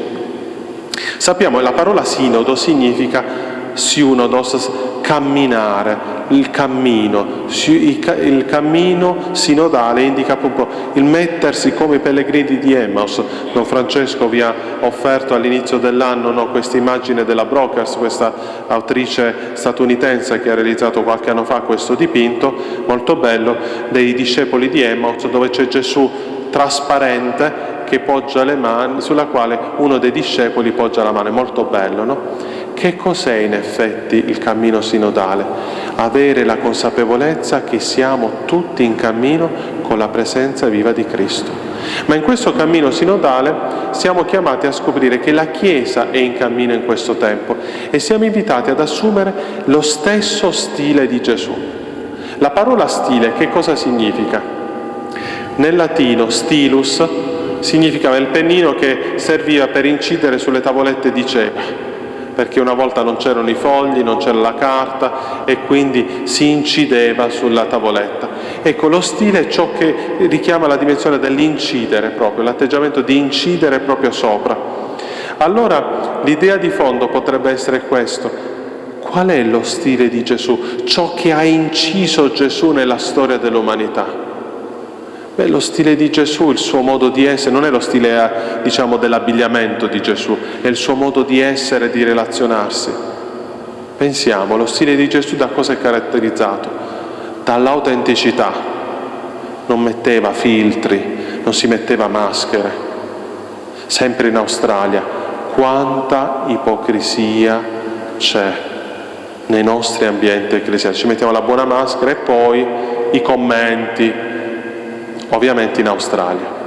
Speaker 2: Sappiamo che la parola sinodo significa siunodos, camminare, il cammino. Il cammino sinodale indica appunto il mettersi come i pellegrini di Emmaus. Don Francesco vi ha offerto all'inizio dell'anno no, questa immagine della Brokers, questa autrice statunitense che ha realizzato qualche anno fa questo dipinto, molto bello, dei discepoli di Emmaus, dove c'è Gesù trasparente che poggia le mani, sulla quale uno dei discepoli poggia la mano. È molto bello, no? Che cos'è in effetti il cammino sinodale? Avere la consapevolezza che siamo tutti in cammino con la presenza viva di Cristo. Ma in questo cammino sinodale siamo chiamati a scoprire che la Chiesa è in cammino in questo tempo e siamo invitati ad assumere lo stesso stile di Gesù. La parola stile che cosa significa? Nel latino stilus significava il pennino che serviva per incidere sulle tavolette di cera perché una volta non c'erano i fogli, non c'era la carta e quindi si incideva sulla tavoletta. Ecco, lo stile è ciò che richiama la dimensione dell'incidere proprio, l'atteggiamento di incidere proprio sopra. Allora l'idea di fondo potrebbe essere questo. Qual è lo stile di Gesù? Ciò che ha inciso Gesù nella storia dell'umanità. Beh, lo stile di Gesù, il suo modo di essere, non è lo stile eh, diciamo, dell'abbigliamento di Gesù, è il suo modo di essere di relazionarsi. Pensiamo, lo stile di Gesù da cosa è caratterizzato? Dall'autenticità. Non metteva filtri, non si metteva maschere. Sempre in Australia, quanta ipocrisia c'è nei nostri ambienti ecclesiastici. Ci mettiamo la buona maschera e poi i commenti, ovviamente in Australia.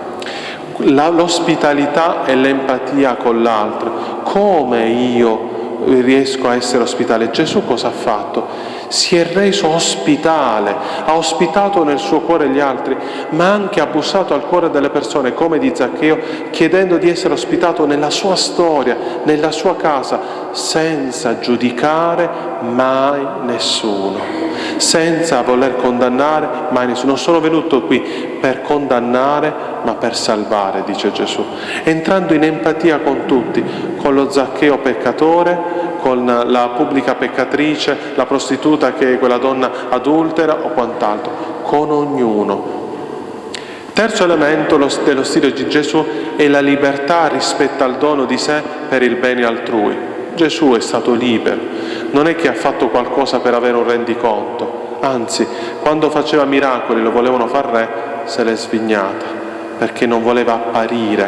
Speaker 2: l'ospitalità e l'empatia con l'altro, come io riesco a essere ospitale? Gesù cosa ha fatto? si è reso ospitale, ha ospitato nel suo cuore gli altri, ma anche ha bussato al cuore delle persone, come di Zaccheo, chiedendo di essere ospitato nella sua storia, nella sua casa, senza giudicare mai nessuno, senza voler condannare mai nessuno. Non sono venuto qui per condannare, ma per salvare, dice Gesù, entrando in empatia con tutti, con lo Zaccheo peccatore, con la pubblica peccatrice, la prostituta che è quella donna adultera o quant'altro, con ognuno. Terzo elemento dello stile di Gesù è la libertà rispetto al dono di sé per il bene altrui. Gesù è stato libero, non è che ha fatto qualcosa per avere un rendiconto, anzi, quando faceva miracoli lo volevano far re, se l'è svignata, perché non voleva apparire,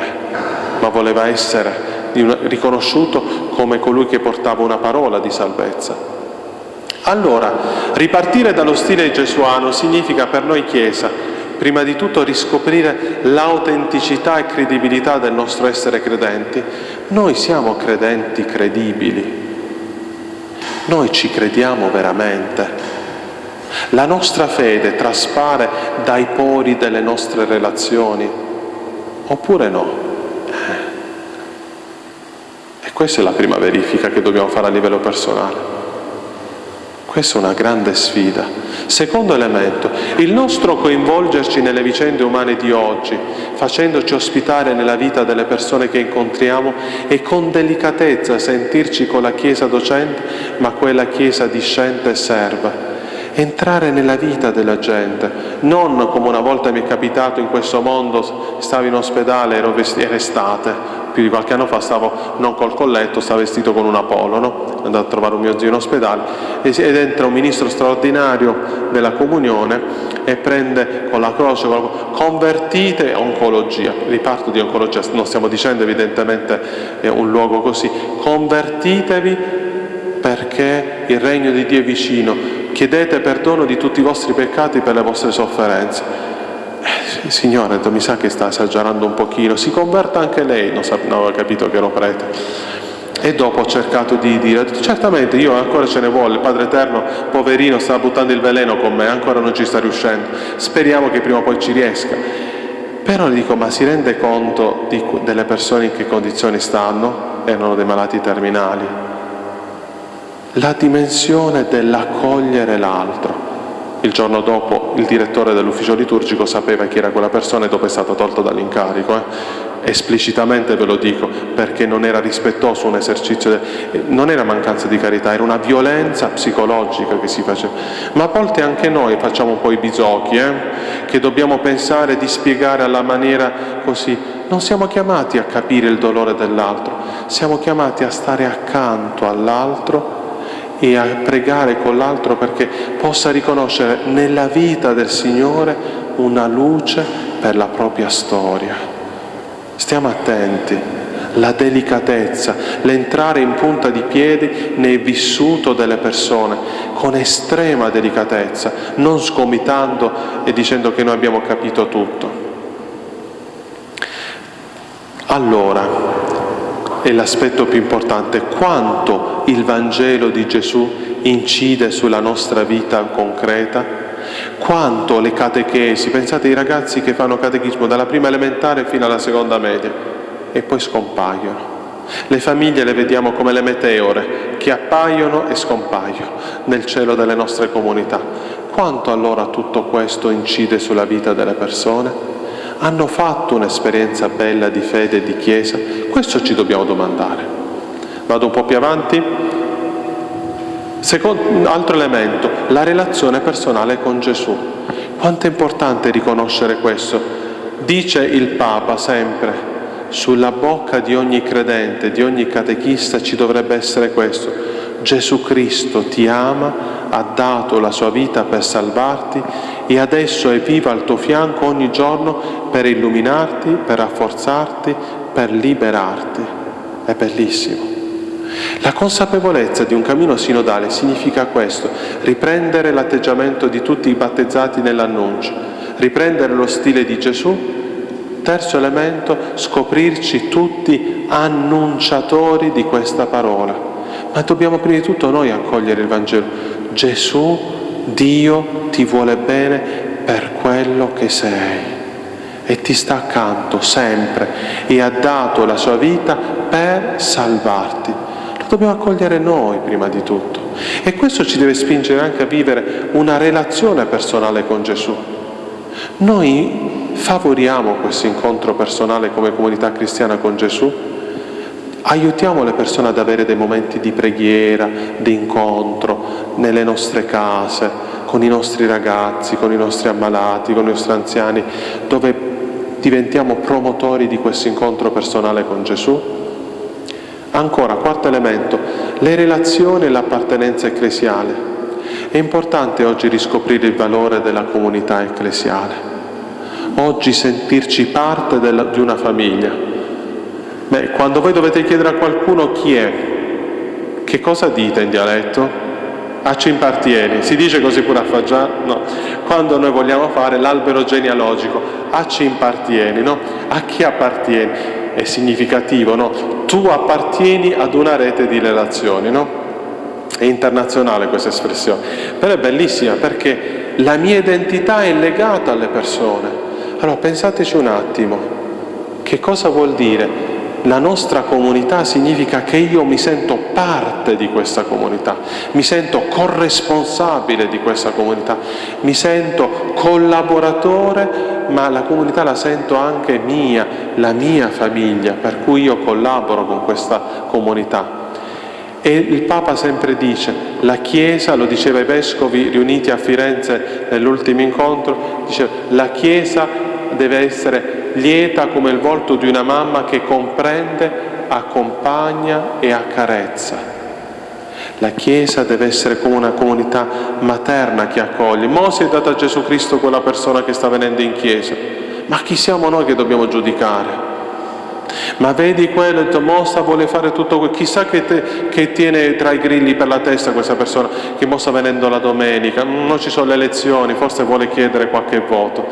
Speaker 2: ma voleva essere riconosciuto come colui che portava una parola di salvezza. Allora, ripartire dallo stile gesuano significa per noi Chiesa, prima di tutto, riscoprire l'autenticità e credibilità del nostro essere credenti. Noi siamo credenti credibili, noi ci crediamo veramente. La nostra fede traspare dai pori delle nostre relazioni, oppure no? Questa è la prima verifica che dobbiamo fare a livello personale. Questa è una grande sfida. Secondo elemento, il nostro coinvolgerci nelle vicende umane di oggi, facendoci ospitare nella vita delle persone che incontriamo e con delicatezza sentirci con la Chiesa docente, ma quella Chiesa discente e serva entrare nella vita della gente, non come una volta mi è capitato in questo mondo, stavo in ospedale, ero vestito, era estate, più di qualche anno fa stavo non col colletto, stavo vestito con una polo, no? andato a trovare un mio zio in ospedale ed entra un ministro straordinario della comunione e prende con la croce, convertite oncologia, riparto di oncologia, non stiamo dicendo evidentemente un luogo così, convertitevi perché il regno di Dio è vicino, chiedete perdono di tutti i vostri peccati per le vostre sofferenze. Eh, signore, mi sa che sta esagerando un pochino, si converta anche lei, non, non aveva capito che ero prete. E dopo ho cercato di dire, certamente io ancora ce ne vuole, il Padre Eterno, poverino, sta buttando il veleno con me, ancora non ci sta riuscendo. Speriamo che prima o poi ci riesca. Però gli dico, ma si rende conto di, delle persone in che condizioni stanno? Erano dei malati terminali. La dimensione dell'accogliere l'altro. Il giorno dopo il direttore dell'ufficio liturgico sapeva chi era quella persona e dopo è stato tolto dall'incarico. Eh? esplicitamente ve lo dico, perché non era rispettoso un esercizio, de... non era mancanza di carità, era una violenza psicologica che si faceva. Ma a volte anche noi facciamo un po' i bisocchi, eh? che dobbiamo pensare di spiegare alla maniera così. Non siamo chiamati a capire il dolore dell'altro, siamo chiamati a stare accanto all'altro e a pregare con l'altro perché possa riconoscere nella vita del Signore una luce per la propria storia. Stiamo attenti, la delicatezza, l'entrare in punta di piedi nel vissuto delle persone con estrema delicatezza, non sgomitando e dicendo che noi abbiamo capito tutto. Allora, è l'aspetto più importante, quanto il Vangelo di Gesù incide sulla nostra vita concreta quanto le catechesi, pensate ai ragazzi che fanno catechismo dalla prima elementare fino alla seconda media e poi scompaiono. Le famiglie le vediamo come le meteore che appaiono e scompaiono nel cielo delle nostre comunità. Quanto allora tutto questo incide sulla vita delle persone? Hanno fatto un'esperienza bella di fede e di Chiesa? Questo ci dobbiamo domandare. Vado un po' più avanti. Secondo, altro elemento, la relazione personale con Gesù. Quanto è importante riconoscere questo? Dice il Papa sempre, sulla bocca di ogni credente, di ogni catechista ci dovrebbe essere questo. Gesù Cristo ti ama, ha dato la sua vita per salvarti e adesso è vivo al tuo fianco ogni giorno per illuminarti, per rafforzarti, per liberarti. È bellissimo. La consapevolezza di un cammino sinodale significa questo, riprendere l'atteggiamento di tutti i battezzati nell'annuncio, riprendere lo stile di Gesù. Terzo elemento, scoprirci tutti annunciatori di questa parola. Ma dobbiamo prima di tutto noi accogliere il Vangelo. Gesù, Dio, ti vuole bene per quello che sei e ti sta accanto sempre e ha dato la sua vita per salvarti dobbiamo accogliere noi prima di tutto. E questo ci deve spingere anche a vivere una relazione personale con Gesù. Noi favoriamo questo incontro personale come comunità cristiana con Gesù, aiutiamo le persone ad avere dei momenti di preghiera, di incontro nelle nostre case, con i nostri ragazzi, con i nostri ammalati, con i nostri anziani, dove diventiamo promotori di questo incontro personale con Gesù Ancora, quarto elemento, le relazioni e l'appartenenza ecclesiale. È importante oggi riscoprire il valore della comunità ecclesiale. Oggi sentirci parte della, di una famiglia. Beh, quando voi dovete chiedere a qualcuno chi è, che cosa dite in dialetto? A ci impartieni, si dice così pure a Faggià? No. Quando noi vogliamo fare l'albero genealogico, a ci impartieni, no? A chi appartieni? È significativo, no? tu appartieni ad una rete di relazioni, no? È internazionale questa espressione, però è bellissima perché la mia identità è legata alle persone. Allora pensateci un attimo, che cosa vuol dire? La nostra comunità significa che io mi sento parte di questa comunità, mi sento corresponsabile di questa comunità, mi sento collaboratore ma la comunità la sento anche mia, la mia famiglia, per cui io collaboro con questa comunità. E il Papa sempre dice, la Chiesa, lo diceva i vescovi riuniti a Firenze nell'ultimo incontro, dice, la Chiesa deve essere lieta come il volto di una mamma che comprende, accompagna e accarezza. La Chiesa deve essere come una comunità materna che accoglie. Mosè è dato a Gesù Cristo quella persona che sta venendo in Chiesa. Ma chi siamo noi che dobbiamo giudicare? Ma vedi quello, Mostra vuole fare tutto quello, chissà che, te, che, tiene tra i grilli per la testa questa persona che mo sta venendo la domenica, non ci sono le elezioni, forse vuole chiedere qualche voto.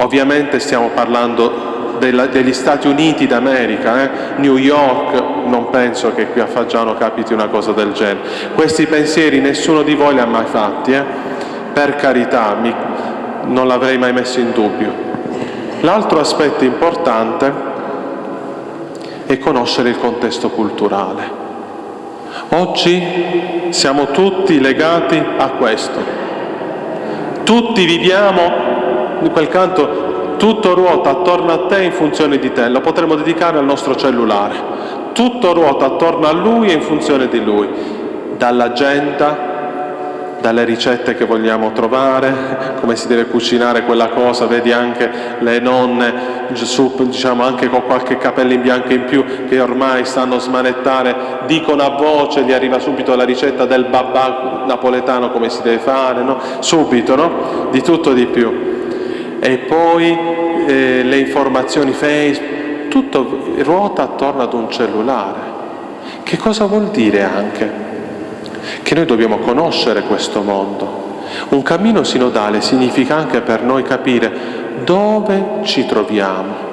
Speaker 2: Ovviamente stiamo parlando della, degli Stati Uniti d'America, eh? New York, non penso che qui a Faggiano capiti una cosa del genere. Questi pensieri nessuno di voi li ha mai fatti, eh? per carità, mi, non l'avrei mai messo in dubbio. L'altro aspetto importante è conoscere il contesto culturale. Oggi siamo tutti legati a questo. Tutti viviamo, in quel canto, tutto ruota attorno a te in funzione di te, lo potremmo dedicare al nostro cellulare. Tutto ruota attorno a lui e in funzione di lui, dall'agenda dalle ricette che vogliamo trovare, come si deve cucinare quella cosa, vedi anche le nonne, diciamo anche con qualche capello in bianco in più, che ormai stanno a smanettare, dicono a voce, gli arriva subito la ricetta del babà napoletano come si deve fare, no? subito, no? di tutto di più. E poi eh, le informazioni Facebook, tutto ruota attorno ad un cellulare. Che cosa vuol dire anche? che noi dobbiamo conoscere questo mondo. Un cammino sinodale significa anche per noi capire dove ci troviamo.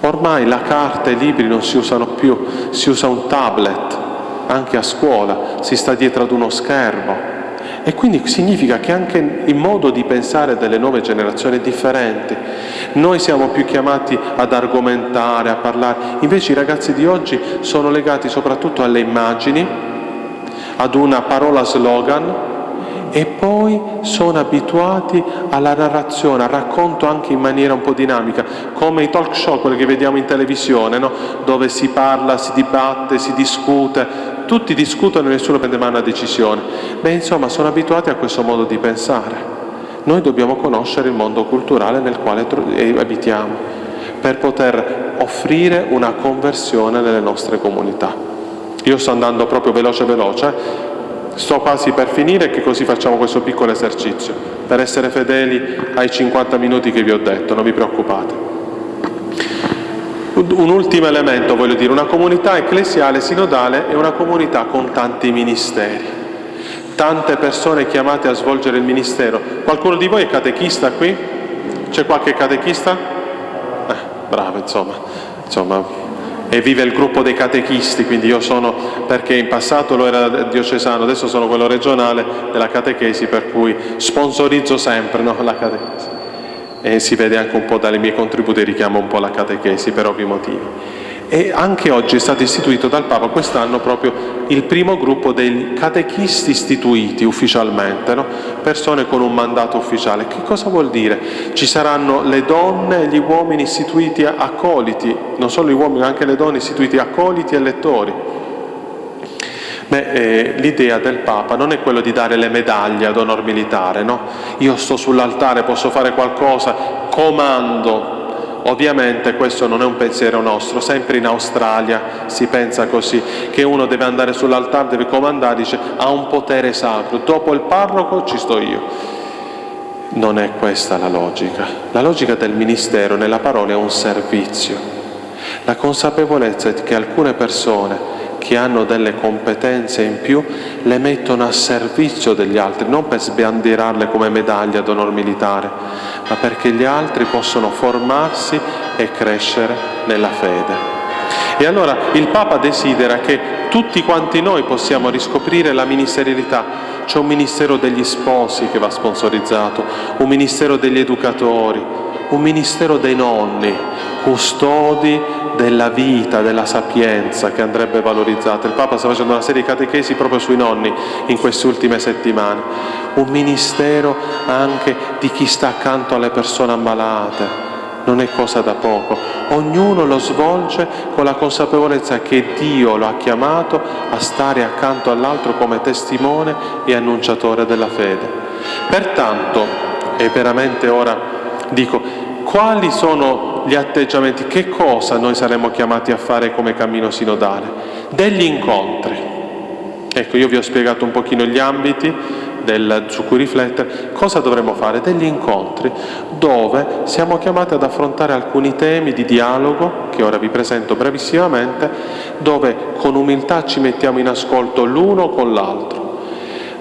Speaker 2: Ormai la carta e i libri non si usano più, si usa un tablet, anche a scuola, si sta dietro ad uno schermo. E quindi significa che anche il modo di pensare delle nuove generazioni è differente. Noi siamo più chiamati ad argomentare, a parlare, invece i ragazzi di oggi sono legati soprattutto alle immagini, ad una parola slogan e poi sono abituati alla narrazione, al racconto anche in maniera un po' dinamica, come i talk show, quelli che vediamo in televisione, no? dove si parla, si dibatte, si discute, tutti discutono e nessuno prende mai una decisione. Beh, insomma, sono abituati a questo modo di pensare. Noi dobbiamo conoscere il mondo culturale nel quale abitiamo per poter offrire una conversione nelle nostre comunità. Io sto andando proprio veloce veloce, sto quasi per finire che così facciamo questo piccolo esercizio, per essere fedeli ai 50 minuti che vi ho detto, non vi preoccupate. Un ultimo elemento, voglio dire, una comunità ecclesiale sinodale è una comunità con tanti ministeri, tante persone chiamate a svolgere il ministero. Qualcuno di voi è catechista qui? C'è qualche catechista? Eh, bravo, insomma, insomma e vive il gruppo dei catechisti, quindi io sono, perché in passato lo era diocesano, adesso sono quello regionale della catechesi, per cui sponsorizzo sempre no, la catechesi. E si vede anche un po' dalle mie contributi, richiamo un po' la catechesi per ovvi motivi. E anche oggi è stato istituito dal Papa quest'anno proprio il primo gruppo dei catechisti istituiti ufficialmente, no? persone con un mandato ufficiale. Che cosa vuol dire? Ci saranno le donne e gli uomini istituiti accoliti, non solo gli uomini anche le donne istituiti accoliti e lettori. Beh, eh, l'idea del Papa non è quello di dare le medaglie ad onor militare, no? Io sto sull'altare, posso fare qualcosa, comando, Ovviamente questo non è un pensiero nostro, sempre in Australia si pensa così, che uno deve andare sull'altare, deve comandare, dice ha un potere sacro, dopo il parroco ci sto io. Non è questa la logica. La logica del ministero nella parola è un servizio. La consapevolezza che alcune persone che hanno delle competenze in più le mettono a servizio degli altri, non per sbandierarle come medaglia d'onore militare, ma perché gli altri possono formarsi e crescere nella fede. E allora il Papa desidera che tutti quanti noi possiamo riscoprire la ministerialità. C'è un ministero degli sposi che va sponsorizzato, un ministero degli educatori, un ministero dei nonni, custodi della vita, della sapienza che andrebbe valorizzata. Il Papa sta facendo una serie di catechesi proprio sui nonni in queste ultime settimane. Un ministero anche di chi sta accanto alle persone ammalate. Non è cosa da poco. Ognuno lo svolge con la consapevolezza che Dio lo ha chiamato a stare accanto all'altro come testimone e annunciatore della fede. Pertanto, e veramente ora dico, quali sono gli atteggiamenti, che cosa noi saremmo chiamati a fare come cammino sinodale? Degli incontri. Ecco, io vi ho spiegato un pochino gli ambiti del, su cui riflettere, cosa dovremmo fare? Degli incontri dove siamo chiamati ad affrontare alcuni temi di dialogo, che ora vi presento brevissimamente, dove con umiltà ci mettiamo in ascolto l'uno con l'altro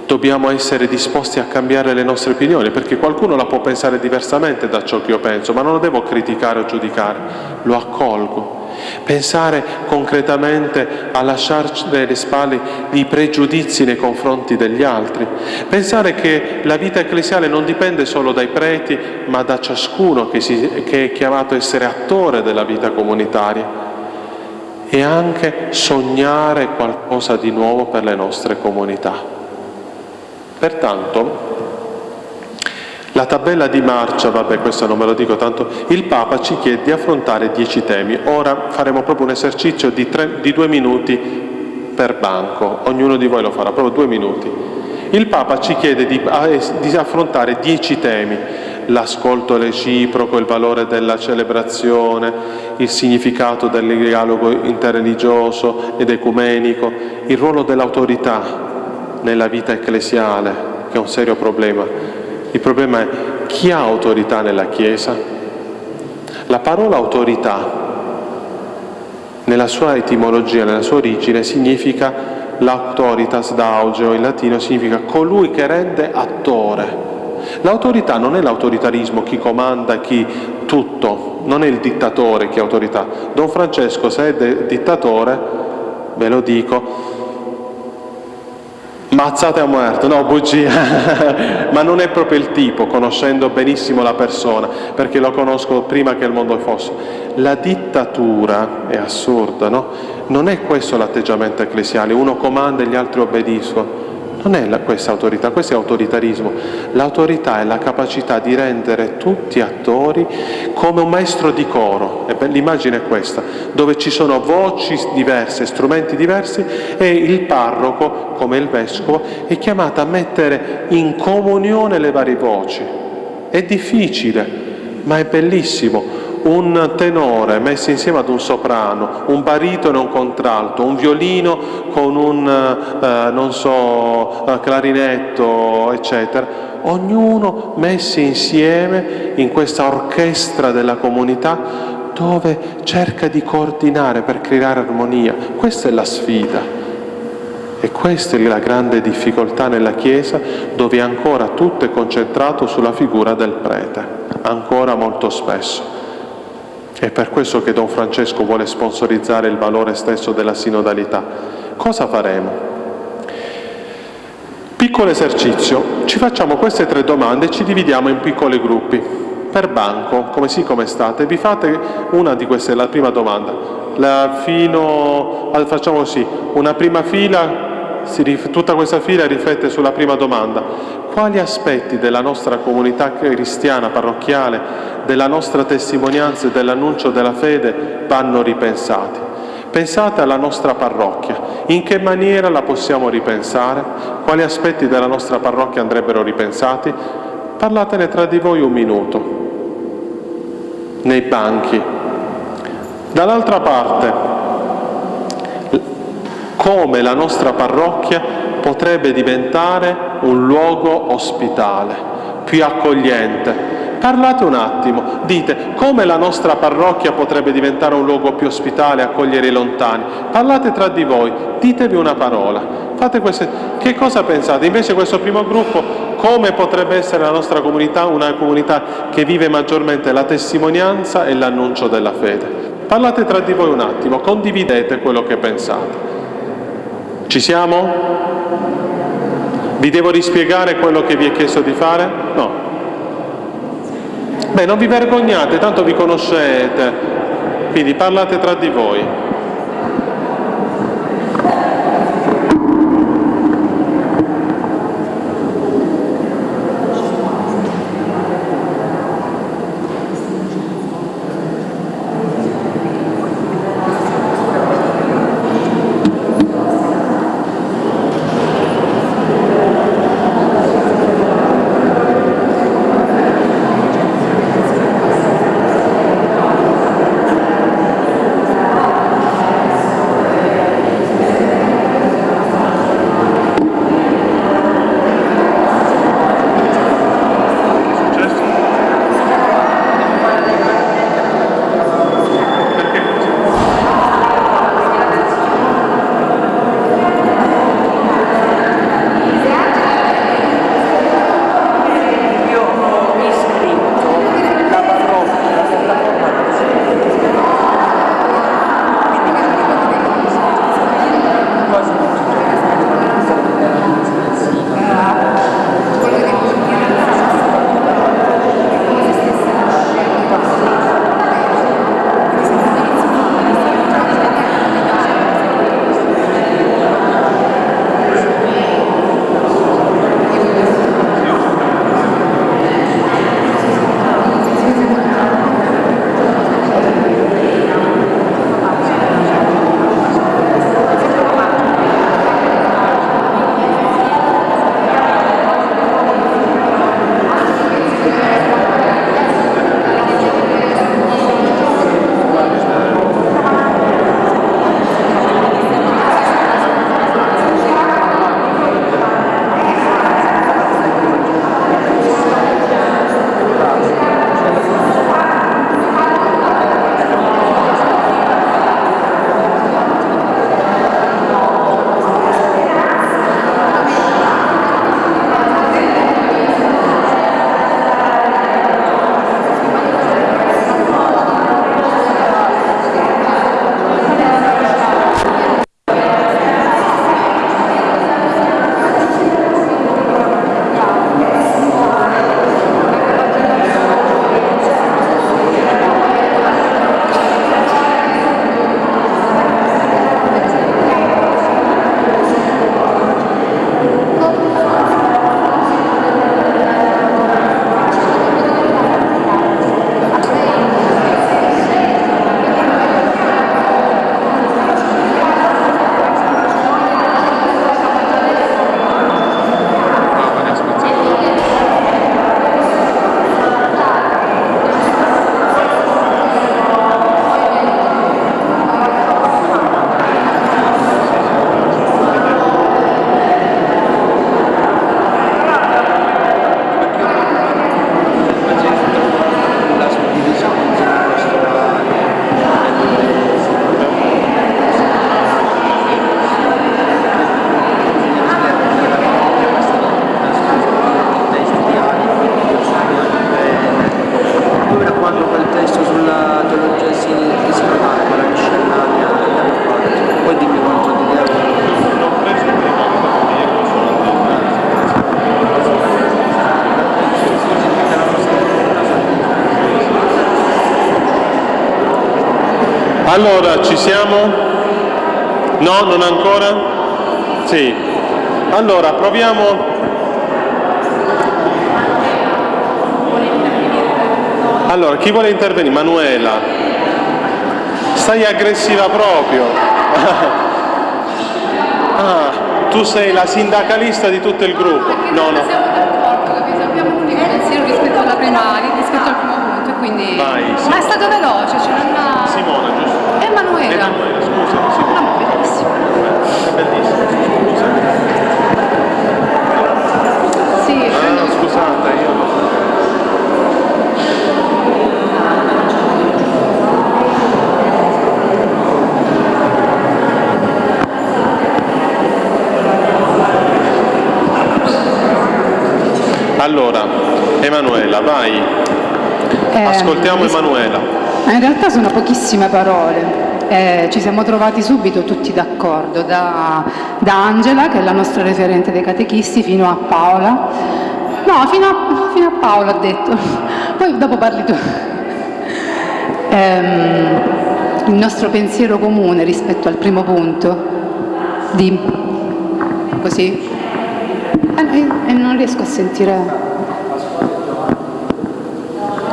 Speaker 2: dobbiamo essere disposti a cambiare le nostre opinioni, perché qualcuno la può pensare diversamente da ciò che io penso, ma non lo devo criticare o giudicare, lo accolgo. pensare concretamente a lasciarci alle spalle i pregiudizi nei confronti degli altri, pensare che la vita ecclesiale non dipende solo dai preti, ma da ciascuno che, si, che è chiamato a essere attore della vita comunitaria e anche sognare qualcosa di nuovo per le nostre comunità. Pertanto, la tabella di marcia, vabbè questo non me lo dico tanto, il Papa ci chiede di affrontare dieci temi. Ora faremo proprio un esercizio di, tre, di due minuti per banco, ognuno di voi lo farà, proprio due minuti. Il Papa ci chiede di, di affrontare dieci temi, l'ascolto reciproco, il valore della celebrazione, il significato del dialogo interreligioso ed ecumenico, il ruolo dell'autorità nella vita ecclesiale, che è un serio problema. Il problema è chi ha autorità nella Chiesa? La parola autorità, nella sua etimologia, nella sua origine, significa l'autoritas d'augeo, in latino significa colui che rende attore. L'autorità non è l'autoritarismo, chi comanda, chi tutto, non è il dittatore che è autorità. Don Francesco, se è dittatore, ve lo dico, mazzate a muerto, no, bugia, ma non è proprio il tipo, conoscendo benissimo la persona, perché lo conosco prima che il mondo fosse. La dittatura è assurda, no? Non è questo l'atteggiamento ecclesiale, uno comanda e gli altri obbediscono. Non è questa autorità, questo è autoritarismo. L'autorità è la capacità di rendere tutti attori come un maestro di coro. L'immagine è questa, dove ci sono voci diverse, strumenti diversi e il parroco, come il vescovo, è chiamato a mettere in comunione le varie voci. È difficile, ma è bellissimo un tenore messo insieme ad un soprano, un baritono e un contralto, un violino con un, eh, non so, eh, clarinetto, eccetera, ognuno messi insieme in questa orchestra della comunità dove cerca di coordinare per creare armonia. Questa è la sfida. E questa è la grande difficoltà nella Chiesa, dove ancora tutto è concentrato sulla figura del prete, ancora molto spesso. È per questo che Don Francesco vuole sponsorizzare il valore stesso della sinodalità. Cosa faremo? Piccolo esercizio, ci facciamo queste tre domande e ci dividiamo in piccoli gruppi. Per banco, come sì come state, vi fate una di queste, la prima domanda. La fino, facciamo così, una prima fila tutta questa fila riflette sulla prima domanda. Quali aspetti della nostra comunità cristiana parrocchiale, della nostra testimonianza e dell'annuncio della fede vanno ripensati? Pensate alla nostra parrocchia. In che maniera la possiamo ripensare? Quali aspetti della nostra parrocchia andrebbero ripensati? Parlatene tra di voi un minuto, nei banchi. Dall'altra parte, come la nostra parrocchia potrebbe diventare un luogo ospitale, più accogliente. Parlate un attimo, dite come la nostra parrocchia potrebbe diventare un luogo più ospitale, accogliere i lontani. Parlate tra di voi, ditevi una parola. Fate queste... Che cosa pensate? Invece questo primo gruppo, come potrebbe essere la nostra comunità una comunità che vive maggiormente la testimonianza e l'annuncio della fede? Parlate tra di voi un attimo, condividete quello che pensate. Ci siamo? Vi devo rispiegare quello che vi è chiesto di fare? No. Beh, non vi vergognate, tanto vi conoscete, quindi parlate tra di voi. Allora, ci siamo? No, non ancora? Sì. Allora, proviamo... Allora, chi vuole intervenire? Manuela. Stai aggressiva proprio. ah, tu sei la sindacalista di tutto il gruppo.
Speaker 3: No, no. Siamo d'accordo, capito? Abbiamo l'unico pensiero rispetto alla prima, rispetto al primo punto, quindi...
Speaker 2: Vai, sì.
Speaker 3: Ma è stato veloce, cioè non ha...
Speaker 2: Simona, giusto?
Speaker 3: Emanuela.
Speaker 2: Emanuela, scusa,
Speaker 3: No,
Speaker 2: Simona.
Speaker 3: ma bellissimo.
Speaker 2: È bellissimo, scusa.
Speaker 3: Sì,
Speaker 2: Ah, scusate, io... Allora, Emanuela, vai.
Speaker 4: Eh,
Speaker 2: Ascoltiamo Emanuela.
Speaker 4: In realtà sono pochissime parole. Eh, ci siamo trovati subito tutti d'accordo, da, da Angela, che è la nostra referente dei catechisti, fino a Paola. No, fino a, fino a Paola ha detto. Poi dopo parli tu. Ehm, il nostro pensiero comune rispetto al primo punto di così e e non riesco a sentire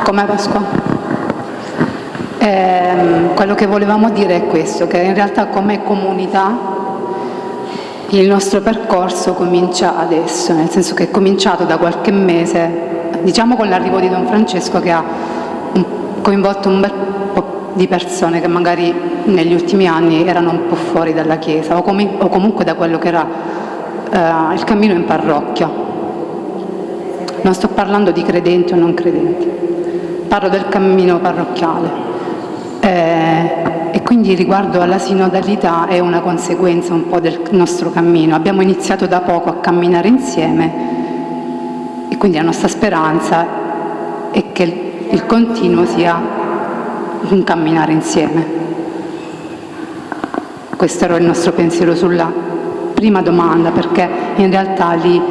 Speaker 4: com'è Pasqua? Ehm, quello che volevamo dire è questo, che in realtà come comunità il nostro percorso comincia adesso, nel senso che è cominciato da qualche mese, diciamo con l'arrivo di Don Francesco che ha coinvolto un bel po' di persone che magari negli ultimi anni erano un po' fuori dalla Chiesa o, comi- o comunque da quello che era eh, il cammino in parrocchia. Non sto parlando di credenti o non credenti, parlo del cammino parrocchiale. Quindi riguardo alla sinodalità è una conseguenza un po' del nostro cammino. Abbiamo iniziato da poco a camminare insieme e quindi la nostra speranza è che il- continuo sia un camminare insieme. Questo era il nostro pensiero sulla prima domanda, perché in realtà lì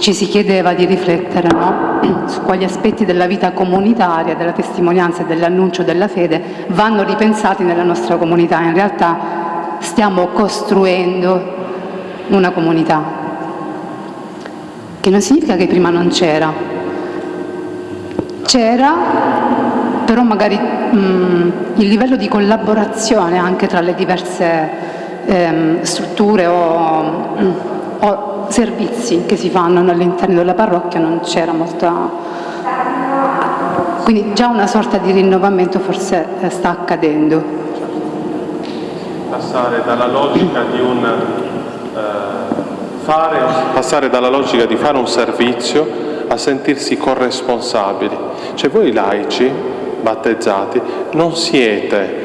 Speaker 4: ci si chiedeva di riflettere no? Su quali aspetti della vita comunitaria, della testimonianza e dell'annuncio della fede vanno ripensati nella nostra comunità. In realtà stiamo costruendo una comunità, che non significa che prima non c'era. C'era, però magari mh, il livello di collaborazione anche tra le diverse ehm, strutture o, mh, o servizi che si fanno all'interno della parrocchia non c'era molta... Quindi già una sorta di rinnovamento forse eh, sta accadendo.
Speaker 2: passare dalla logica di un eh, fare, passare dalla logica di fare un servizio a sentirsi corresponsabili. Cioè voi laici, battezzati, non siete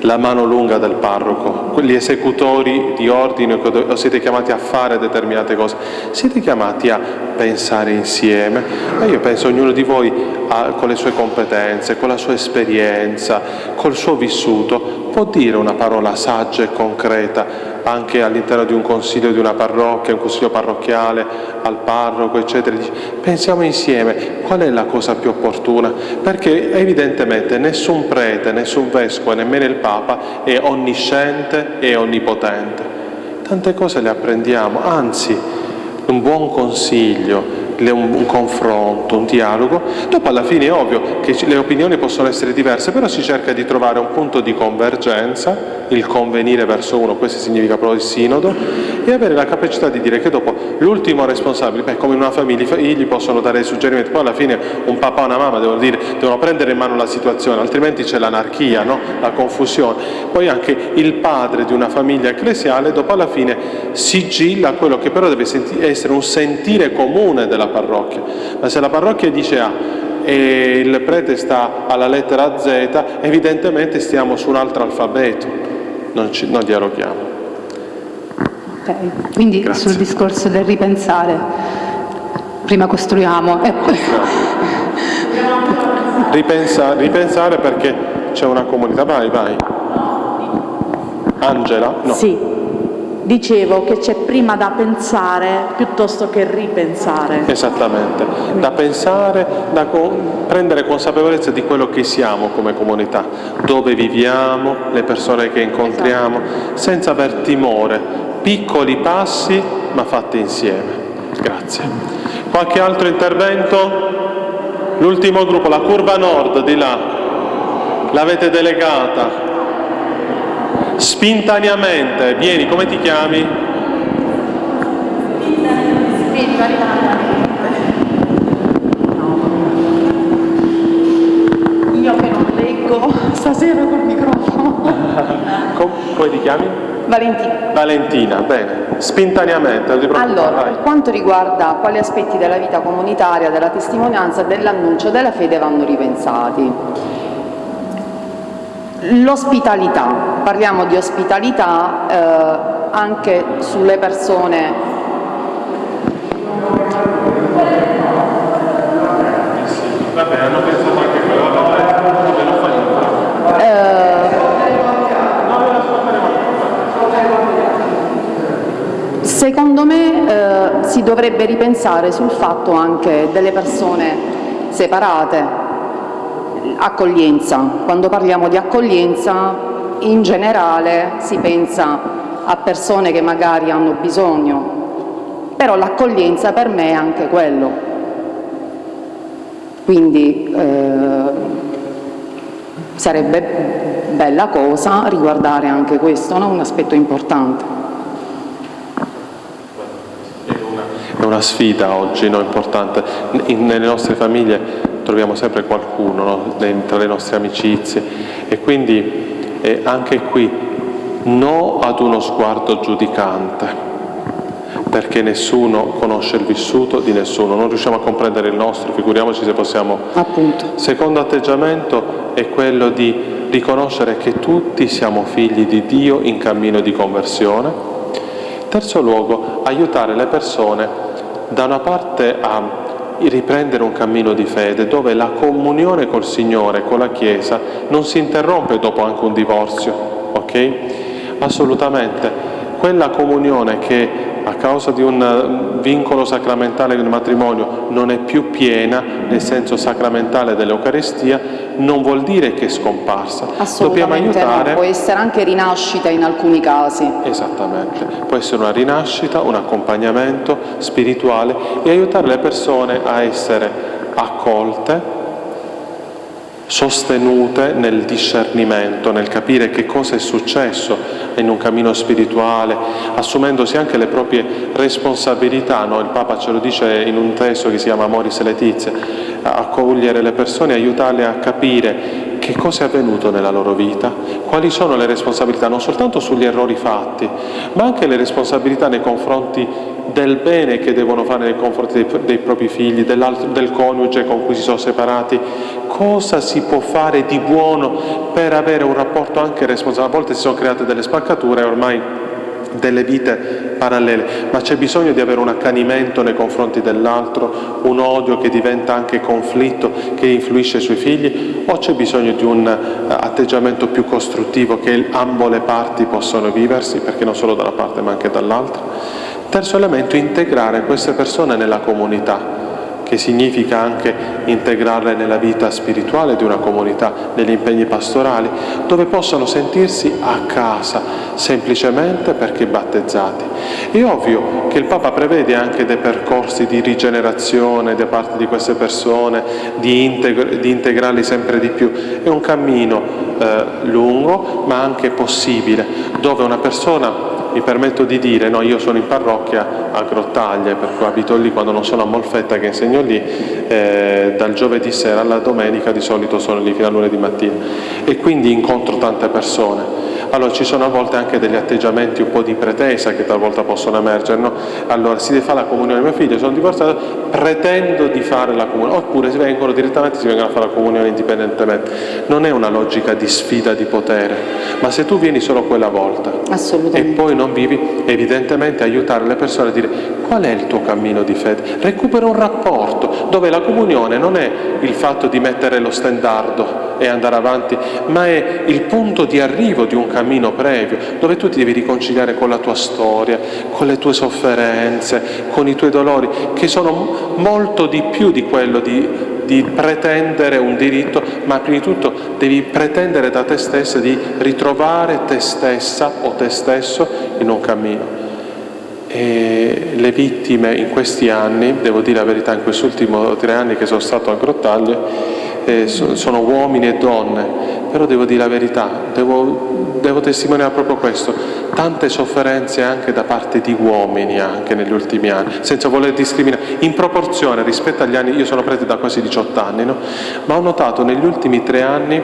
Speaker 2: la mano lunga del parroco, gli esecutori di ordine o siete chiamati a fare determinate cose, siete chiamati a pensare insieme. E io penso ognuno di voi ha- con le sue competenze, con la sua esperienza, col suo vissuto, può dire una parola saggia e concreta anche all'interno di un consiglio di una parrocchia, un consiglio parrocchiale, al parroco, eccetera. Pensiamo insieme qual è la cosa più opportuna, perché evidentemente nessun prete, nessun vescovo, nemmeno il Papa è onnisciente e onnipotente. Tante cose le apprendiamo, anzi un buon consiglio, un, un confronto, un dialogo. Dopo alla fine è ovvio che le opinioni possono essere diverse, però si cerca di trovare un punto di convergenza, il convenire verso uno, questo significa proprio il sinodo, e avere la capacità di dire che dopo l'ultimo responsabile, beh, come in una famiglia, i figli possono dare suggerimenti, poi alla fine un papà e una mamma devono, dire, devono prendere in mano la situazione, altrimenti c'è l'anarchia, no? la confusione. Poi anche il padre di una famiglia ecclesiale dopo alla fine sigilla quello che però deve essere un sentire comune della parrocchia. Ma se la parrocchia dice A e il prete sta alla lettera Z, evidentemente stiamo su un altro alfabeto, non, ci, non dialoghiamo.
Speaker 4: Ok, Quindi
Speaker 2: Grazie.
Speaker 4: sul discorso del ripensare, prima costruiamo e poi...
Speaker 2: Ripensa- ripensare perché c'è una comunità. Vai, vai. Angela? No.
Speaker 5: Sì, Dicevo che c'è prima da pensare piuttosto che ripensare.
Speaker 2: Esattamente, da pensare, da co- prendere consapevolezza di quello che siamo come comunità, dove viviamo, le persone che incontriamo, senza aver timore, piccoli passi ma fatti insieme. Grazie. Qualche altro intervento? L'ultimo gruppo, la curva nord di là, l'avete delegata. Spontaneamente, vieni, come ti chiami?
Speaker 5: Io che non leggo stasera col microfono.
Speaker 2: Com- come ti chiami?
Speaker 6: Valentina.
Speaker 2: Valentina, bene. Preoccupare,
Speaker 6: Allora,
Speaker 2: vai.
Speaker 6: per quanto riguarda quali aspetti della vita comunitaria, della testimonianza dell'annuncio della fede vanno ripensati. L'ospitalità, parliamo di ospitalità eh, anche sulle persone
Speaker 2: niente.
Speaker 6: Secondo me eh, si dovrebbe ripensare sul fatto anche delle persone separate, accoglienza. Quando parliamo di accoglienza in generale si pensa a persone che magari hanno bisogno, però l'accoglienza per me è anche quello. Quindi eh, sarebbe bella cosa riguardare anche questo, no? un aspetto importante.
Speaker 2: È una sfida oggi no, importante. In- nelle nostre famiglie troviamo sempre qualcuno no, tra le nostre amicizie e quindi eh, anche qui no ad uno sguardo giudicante perché nessuno conosce il vissuto di nessuno, non riusciamo a comprendere il nostro, figuriamoci se possiamo
Speaker 6: Appunto.
Speaker 2: Secondo atteggiamento è quello di riconoscere che tutti siamo figli di Dio in cammino di conversione. Terzo luogo, aiutare le persone da una parte a riprendere un cammino di fede dove la comunione col Signore, con la Chiesa, non si interrompe dopo anche un divorzio, ok? Assolutamente. Quella comunione che a causa di un eh, vincolo sacramentale nel matrimonio non è più piena nel senso sacramentale dell'Eucaristia, non vuol dire che è scomparsa. Dobbiamo
Speaker 6: Assolutamente
Speaker 2: aiutare
Speaker 6: no, può essere anche rinascita in alcuni casi.
Speaker 2: Esattamente, può essere una rinascita, un accompagnamento spirituale e aiutare le persone a essere accolte, sostenute nel discernimento, nel capire che cosa è successo in un cammino spirituale, assumendosi anche le proprie responsabilità. no? Il Papa ce lo dice in un testo che si chiama Amoris Letizia, accogliere le persone, aiutarle a capire che cosa è avvenuto nella loro vita, quali sono le responsabilità non soltanto sugli errori fatti, ma anche le responsabilità nei confronti del bene che devono fare nei confronti dei, dei propri figli, del coniuge con cui si sono separati, cosa si può fare di buono per avere un rapporto anche responsabile. A volte si sono create delle spaccature ormai delle vite parallele, ma c'è bisogno di avere un accanimento nei confronti dell'altro, un odio che diventa anche conflitto, che influisce sui figli, o c'è bisogno di un eh, atteggiamento più costruttivo che ambo le parti possono viversi, perché non solo da una parte ma anche dall'altra. Terzo elemento, integrare queste persone nella comunità che significa anche integrarle nella vita spirituale di una comunità, negli impegni pastorali, dove possono sentirsi a casa, semplicemente perché battezzati. È ovvio che il Papa prevede anche dei percorsi di rigenerazione da parte di queste persone, di, integ- di integrarli sempre di più. È un cammino eh, lungo, ma anche possibile, dove una persona mi permetto di dire, no, io sono in parrocchia a Grottaglie, per cui abito lì quando non sono a Molfetta che insegno lì, eh, dal giovedì sera alla domenica di solito sono lì fino a lunedì mattina e quindi incontro tante persone. Allora ci sono a volte anche degli atteggiamenti un po' di pretesa che talvolta possono emergere, no? Allora si deve fare la comunione, mio figlio sono divorziato, pretendo di fare la comunione, oppure si vengono direttamente, si vengono a fare la comunione indipendentemente. Non è una logica di sfida di potere, ma se tu vieni solo quella volta e poi non vivi, evidentemente aiutare le persone a dire qual è il tuo cammino di fede. Recupera un rapporto dove la comunione non è il fatto di mettere lo stendardo e andare avanti, ma è il punto di arrivo di un cammino previo, dove tu ti devi riconciliare con la tua storia, con le tue sofferenze, con i tuoi dolori, che sono molto di più di quello di di pretendere un diritto, ma prima di tutto devi pretendere da te stessa di ritrovare te stessa o te stesso in un cammino. E le vittime in questi anni, devo dire la verità, in questi ultimi tre anni che sono stato a Grottaglie, eh, sono uomini e donne, però devo dire la verità, devo, devo testimoniare proprio questo, tante sofferenze anche da parte di uomini anche negli ultimi anni, senza voler discriminare, in proporzione rispetto agli anni, io sono prete da quasi 18 anni, no? ma ho notato negli ultimi tre anni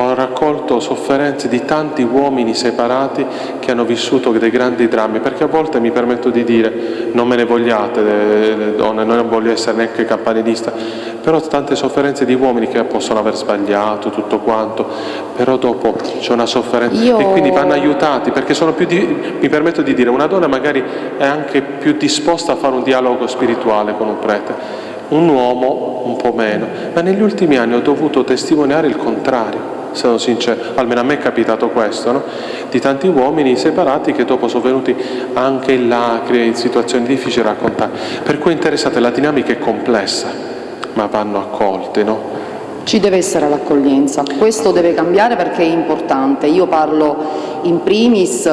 Speaker 2: ho raccolto sofferenze di tanti uomini separati che hanno vissuto dei grandi drammi, perché a volte mi permetto di dire, non me ne vogliate le donne, non voglio essere neanche campanilista, però tante sofferenze di uomini che possono aver sbagliato tutto quanto, però dopo c'è una sofferenza.
Speaker 6: Io...
Speaker 2: e quindi vanno aiutati, perché sono più di, mi permetto di dire, una donna magari è anche più disposta a fare un dialogo spirituale con un prete, un uomo un po' meno, ma negli ultimi anni ho dovuto testimoniare il contrario sono sincero, almeno a me è capitato questo, no? di tanti uomini separati che dopo sono venuti anche in lacrime, in situazioni difficili a raccontare. Per cui interessate, la dinamica è complessa, ma vanno accolte, no?
Speaker 6: Ci deve essere l'accoglienza, questo deve cambiare perché è importante. Io parlo in primis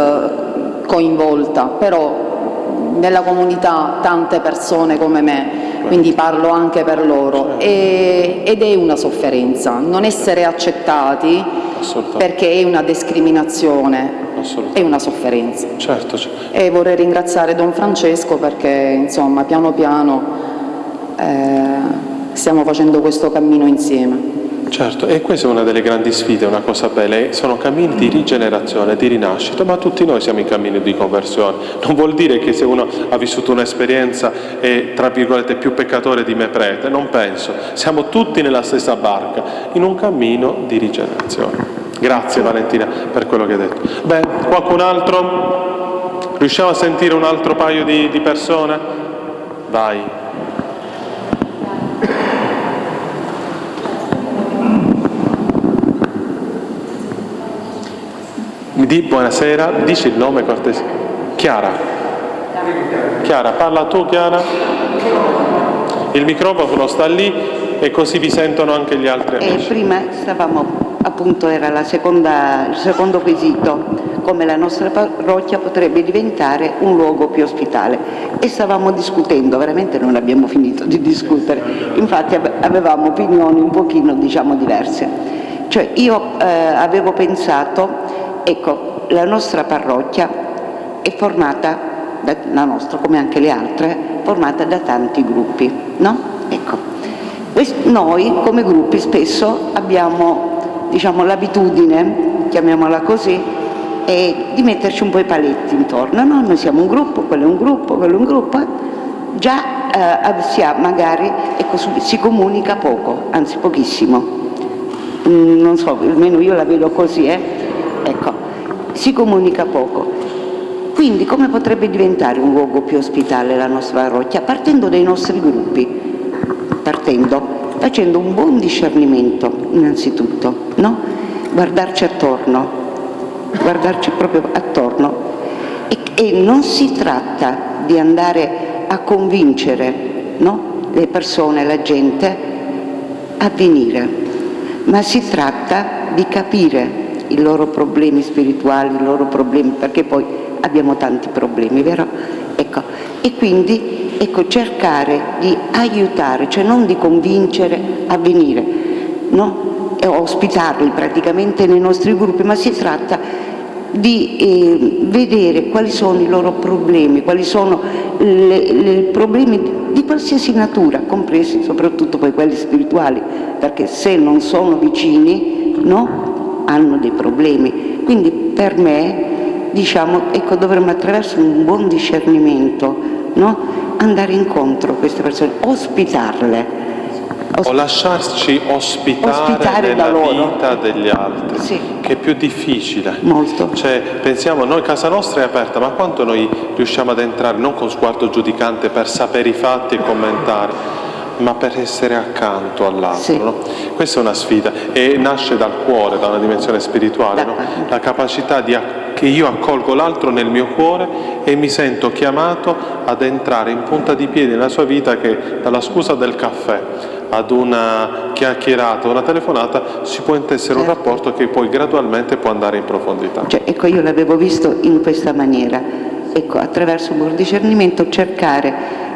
Speaker 6: coinvolta, però nella comunità tante persone come me, quindi parlo anche per loro, e, ed è una sofferenza, non essere accettati perché è una discriminazione, è una sofferenza.
Speaker 2: Certo, certo.
Speaker 6: E vorrei ringraziare Don Francesco perché insomma piano piano eh, stiamo facendo questo cammino insieme.
Speaker 2: Certo, e questa è una delle grandi sfide, una cosa bella, sono cammini di rigenerazione, di rinascita, ma tutti noi siamo in cammino di conversione. Non vuol dire che se uno ha vissuto un'esperienza è, tra virgolette, più peccatore di me prete, non penso. Siamo tutti nella stessa barca, in un cammino di rigenerazione. Grazie Valentina per quello che hai detto. Beh, qualcun altro? Riusciamo a sentire un altro paio di, di persone? Vai. Mi di buonasera, dici il nome cortese. Chiara. Chiara, parla tu Chiara. Il microfono sta lì e così vi sentono anche gli altri amici.
Speaker 7: Eh, prima stavamo, appunto era seconda, il secondo quesito, come la nostra parrocchia potrebbe diventare un luogo più ospitale e stavamo discutendo, veramente non abbiamo finito di discutere, infatti avevamo opinioni un pochino diciamo diverse. Cioè io eh, avevo pensato Ecco, la nostra parrocchia è formata, da, la nostra come anche le altre, formata da tanti gruppi, no? Ecco, noi come gruppi spesso abbiamo diciamo, l'abitudine, chiamiamola così, eh, di metterci un po' i paletti intorno, no? Noi siamo un gruppo, quello è un gruppo, quello è un gruppo, già eh, si ha magari, ecco, si comunica poco, anzi pochissimo. Mm, non so, almeno io la vedo così, eh? Ecco, si comunica poco. Quindi come potrebbe diventare un luogo più ospitale la nostra parrocchia? Partendo dai nostri gruppi, partendo, facendo un buon discernimento innanzitutto, no? guardarci attorno, guardarci proprio attorno e, e non si tratta di andare a convincere no? le persone, la gente a venire, ma si tratta di capire i loro problemi spirituali, i loro problemi, perché poi abbiamo tanti problemi, vero? Ecco, e quindi ecco, cercare di aiutare, cioè non di convincere a venire, no? E ospitarli praticamente nei nostri gruppi, ma si tratta di eh, vedere quali sono i loro problemi, quali sono i problemi di qualsiasi natura, compresi soprattutto poi quelli spirituali, perché se non sono vicini, no? Hanno dei problemi. Quindi per me diciamo, ecco, dovremmo attraverso un buon discernimento no? andare incontro a queste persone, ospitarle.
Speaker 2: o lasciarci ospitare,
Speaker 7: ospitare
Speaker 2: nella vita degli altri,
Speaker 7: sì.
Speaker 2: che è più difficile.
Speaker 7: Molto.
Speaker 2: Cioè, pensiamo, noi casa nostra è aperta, ma quanto noi riusciamo ad entrare, non con sguardo giudicante, per sapere i fatti e commentare, ma per essere accanto all'altro.
Speaker 7: Sì.
Speaker 2: no? Questa è una sfida e nasce dal cuore, da una dimensione spirituale, no? La capacità di che io accolgo l'altro nel mio cuore e mi sento chiamato ad entrare in punta di piedi nella sua vita che dalla scusa del caffè ad una chiacchierata, una telefonata, si può intessere un
Speaker 7: Certo.
Speaker 2: rapporto che poi gradualmente può andare in profondità.
Speaker 7: Cioè, ecco, io l'avevo visto in questa maniera, ecco, attraverso un buon discernimento cercare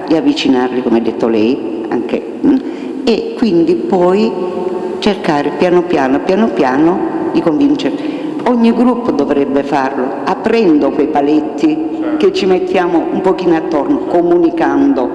Speaker 7: di avvicinarli, come ha detto lei, anche, mm, e quindi poi cercare piano piano, piano piano di convincerli. Ogni gruppo dovrebbe farlo, aprendo quei paletti che ci mettiamo un pochino attorno, comunicando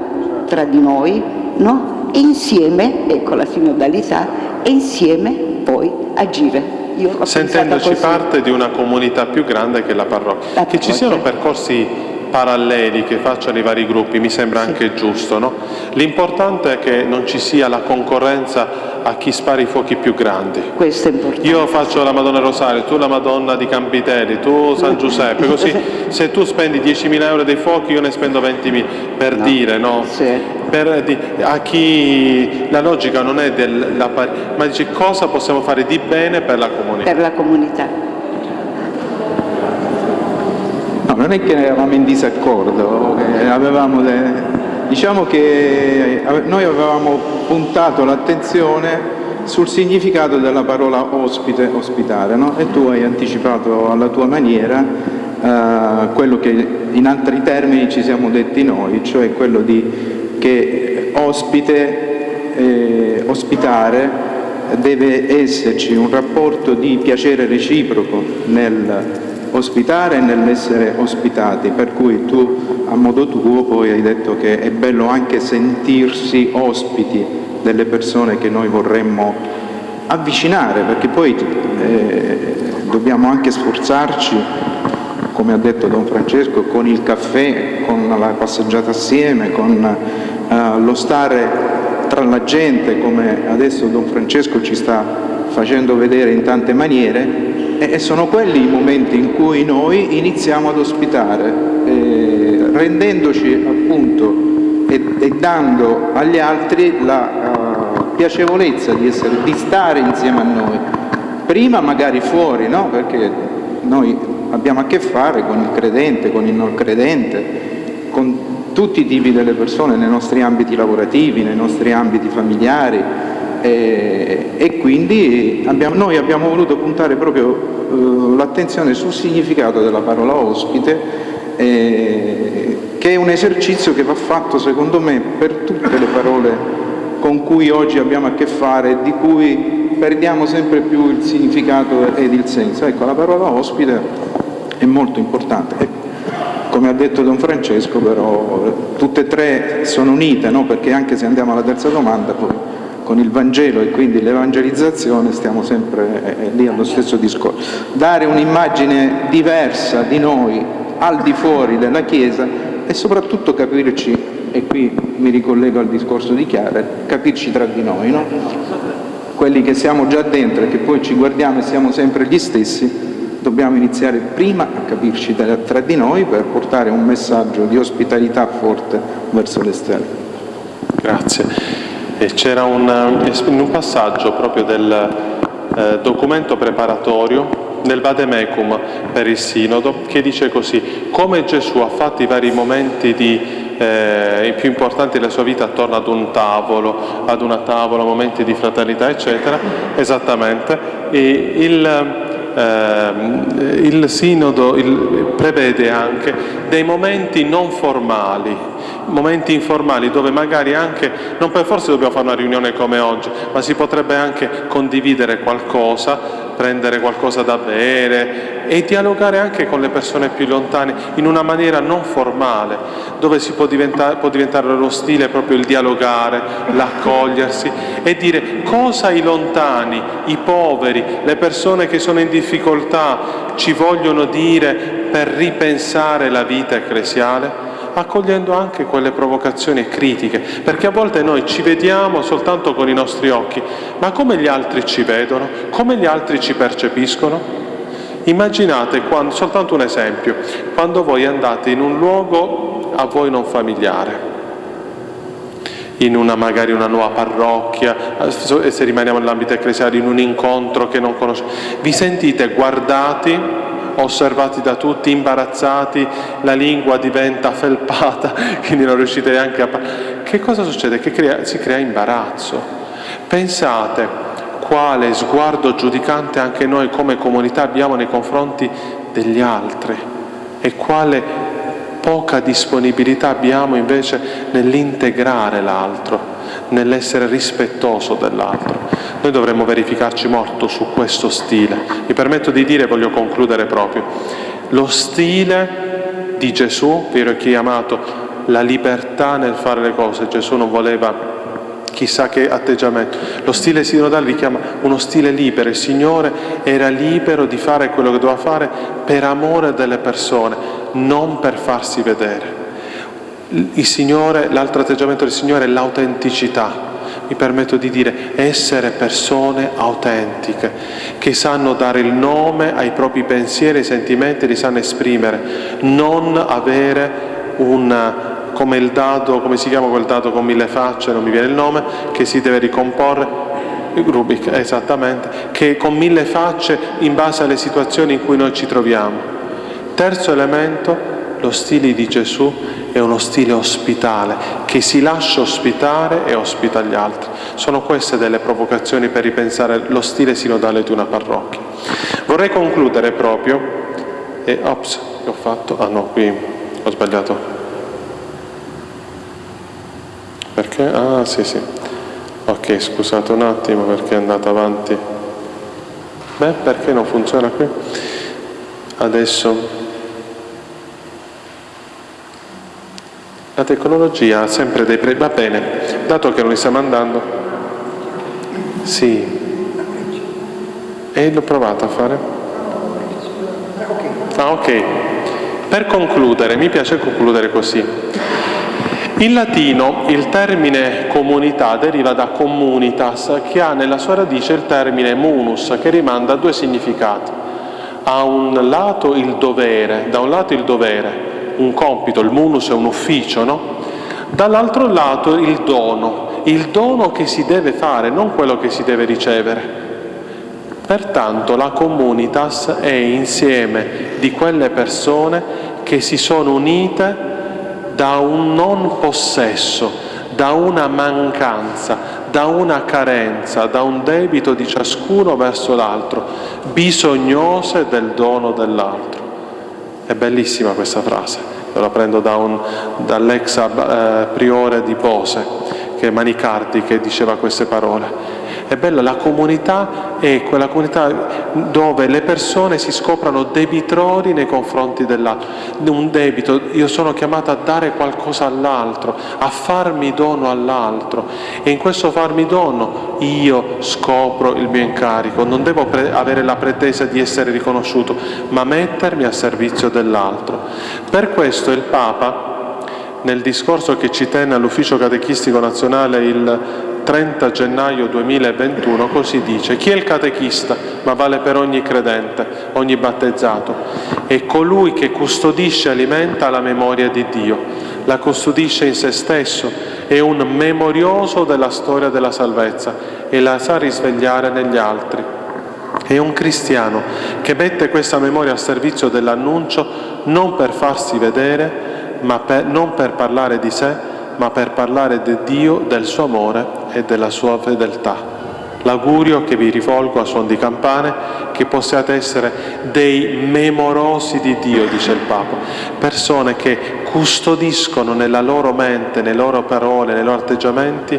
Speaker 7: tra di noi, no? E insieme, ecco la sinodalità, e insieme poi agire.
Speaker 2: Sentendoci parte di una comunità più grande che la parrocchia.
Speaker 7: La
Speaker 2: Che ci
Speaker 7: parrocchia.
Speaker 2: siano percorsi paralleli che facciano i vari gruppi mi sembra anche giusto. no? L'importante è che non ci sia la concorrenza a chi spara i fuochi più grandi.
Speaker 7: Questo è importante.
Speaker 2: Io faccio la Madonna Rosario, tu la Madonna di Campitelli, tu San Giuseppe, così se tu spendi 10.000 euro dei fuochi io ne spendo 20.000, per dire, no?
Speaker 7: Sì.
Speaker 2: Per di- a chi la logica non è della ma dice cosa possiamo fare di bene per la comunità.
Speaker 7: per la comunità.
Speaker 8: No, non è che eravamo in disaccordo, avevamo de- diciamo che ave- noi avevamo puntato l'attenzione sul significato della parola ospite, ospitare, no? e tu hai anticipato alla tua maniera eh, quello che in altri termini ci siamo detti noi, cioè quello di che ospite, eh, ospitare deve esserci un rapporto di piacere reciproco nel ospitare e nell'essere ospitati, per cui tu a modo tuo poi hai detto che è bello anche sentirsi ospiti delle persone che noi vorremmo avvicinare, perché poi eh, dobbiamo anche sforzarci, come ha detto Don Francesco, con il caffè, con la passeggiata assieme, con eh, lo stare tra la gente, come adesso Don Francesco ci sta facendo vedere in tante maniere, e sono quelli i momenti in cui noi iniziamo ad ospitare, eh, rendendoci appunto e, e dando agli altri la eh, piacevolezza di, essere, di stare insieme a noi. Prima magari fuori, no? perché noi abbiamo a che fare con il credente, con il non credente, con tutti i tipi delle persone nei nostri ambiti lavorativi, nei nostri ambiti familiari e, e quindi abbiamo- noi abbiamo voluto puntare proprio eh, l'attenzione sul significato della parola ospite eh, che è un esercizio che va fatto secondo me per tutte le parole con cui oggi abbiamo a che fare e di cui perdiamo sempre più il significato ed il senso. Ecco, la parola ospite è molto importante. E come ha detto Don Francesco, però, tutte e tre sono unite, no? perché anche se andiamo alla terza domanda, poi con il Vangelo e quindi l'evangelizzazione stiamo sempre eh, lì allo stesso discorso. Dare un'immagine diversa di noi al di fuori della Chiesa e soprattutto capirci, e qui mi ricollego al discorso di Chiara, capirci tra di noi, no? quelli che siamo già dentro e che poi ci guardiamo e siamo sempre gli stessi, dobbiamo iniziare prima a capirci tra di noi per portare un messaggio di ospitalità forte verso l'esterno.
Speaker 2: Grazie. C'era un, eh, in un passaggio proprio del eh, documento preparatorio nel Vademecum per il Sinodo che dice così, come Gesù ha fatto i vari momenti di, eh, più importanti della sua vita attorno ad un tavolo, ad una tavola, momenti di fraternità, eccetera, esattamente, e il, ehm, il Sinodo il- prevede anche dei momenti non formali, momenti informali dove magari anche, non per forza dobbiamo fare una riunione come oggi, ma si potrebbe anche condividere qualcosa, prendere qualcosa da bere e dialogare anche con le persone più lontane in una maniera non formale, dove si può diventare, può diventare lo stile proprio il dialogare, l'accogliersi e dire cosa i lontani, i poveri, le persone che sono in difficoltà ci vogliono dire per ripensare la vita ecclesiale accogliendo anche quelle provocazioni e critiche, perché a volte noi ci vediamo soltanto con i nostri occhi, ma come gli altri ci vedono, come gli altri ci percepiscono? Immaginate, quando, soltanto un esempio, quando voi andate in un luogo a voi non familiare in una magari una nuova parrocchia, e se rimaniamo nell'ambito ecclesiale in un incontro che non conoscete, vi sentite guardati, osservati da tutti, imbarazzati, la lingua diventa felpata, quindi non riuscite neanche a parlare. Che cosa succede? Che crea, si crea imbarazzo. Pensate quale sguardo giudicante anche noi come comunità abbiamo nei confronti degli altri e quale poca disponibilità abbiamo invece nell'integrare l'altro, nell'essere rispettoso dell'altro. Noi dovremmo verificarci molto su questo stile. Mi permetto di dire, voglio concludere proprio, lo stile di Gesù, vero chiamato la libertà nel fare le cose. Gesù non voleva chissà che atteggiamento. Lo stile sinodale vi chiama uno stile libero, il Signore era libero di fare quello che doveva fare per amore delle persone, non per farsi vedere. Il Signore, l'altro atteggiamento del Signore è l'autenticità. Mi permetto di dire essere persone autentiche, che sanno dare il nome ai propri pensieri, ai sentimenti, li sanno esprimere, non avere una come il dado, come si chiama quel dado con mille facce, non mi viene il nome, che si deve ricomporre, Rubik, esattamente, che con mille facce in base alle situazioni in cui noi ci troviamo. Terzo elemento, lo stile di Gesù è uno stile ospitale, che si lascia ospitare e ospita gli altri. Sono queste delle provocazioni per ripensare lo stile sinodale di una parrocchia. Vorrei concludere proprio, e ops, ho fatto? Ah no, qui ho sbagliato perché? Ah, sì, sì. Ok, scusate un attimo perché è andata avanti. Beh, perché non funziona qui? Adesso... La tecnologia ha sempre dei pre... Va bene, dato che non li stiamo andando... Sì. E l'ho provato a fare? Ah, ok. Per concludere, mi piace concludere così. In latino il termine comunità deriva da communitas, che ha nella sua radice il termine munus, che rimanda a due significati. A un lato il dovere, da un lato il dovere, un compito, il munus è un ufficio, no? Dall'altro lato il dono, il dono che si deve fare, non quello che si deve ricevere. Pertanto la comunitas è insieme di quelle persone che si sono unite da un non possesso, da una mancanza, da una carenza, da un debito di ciascuno verso l'altro, bisognose del dono dell'altro. È bellissima questa frase, io la prendo da dall'ex eh, priore di Bose, che è Manicardi, che diceva queste parole. È bella, la comunità è quella comunità dove le persone si scoprano debitori nei confronti dell'altro. Un debito, io sono chiamata a dare qualcosa all'altro, a farmi dono all'altro e in questo farmi dono io scopro il mio incarico, non devo avere la pretesa di essere riconosciuto, ma mettermi a servizio dell'altro. Per questo il Papa nel discorso che ci tenne all'Ufficio Catechistico Nazionale il 30 gennaio 2021 così dice chi è il catechista? Ma vale per ogni credente ogni battezzato. È colui che custodisce e alimenta la memoria di Dio la custodisce in se stesso è un memorioso della storia della salvezza e la sa risvegliare negli altri. È un cristiano che mette questa memoria a servizio dell'annuncio non per farsi vedere ma per, non per parlare di sé ma per parlare di Dio, del suo amore e della sua fedeltà. L'augurio che vi rivolgo a suon di campane che possiate essere dei memorosi di Dio, dice il Papa, persone che custodiscono nella loro mente, nelle loro parole, nei loro atteggiamenti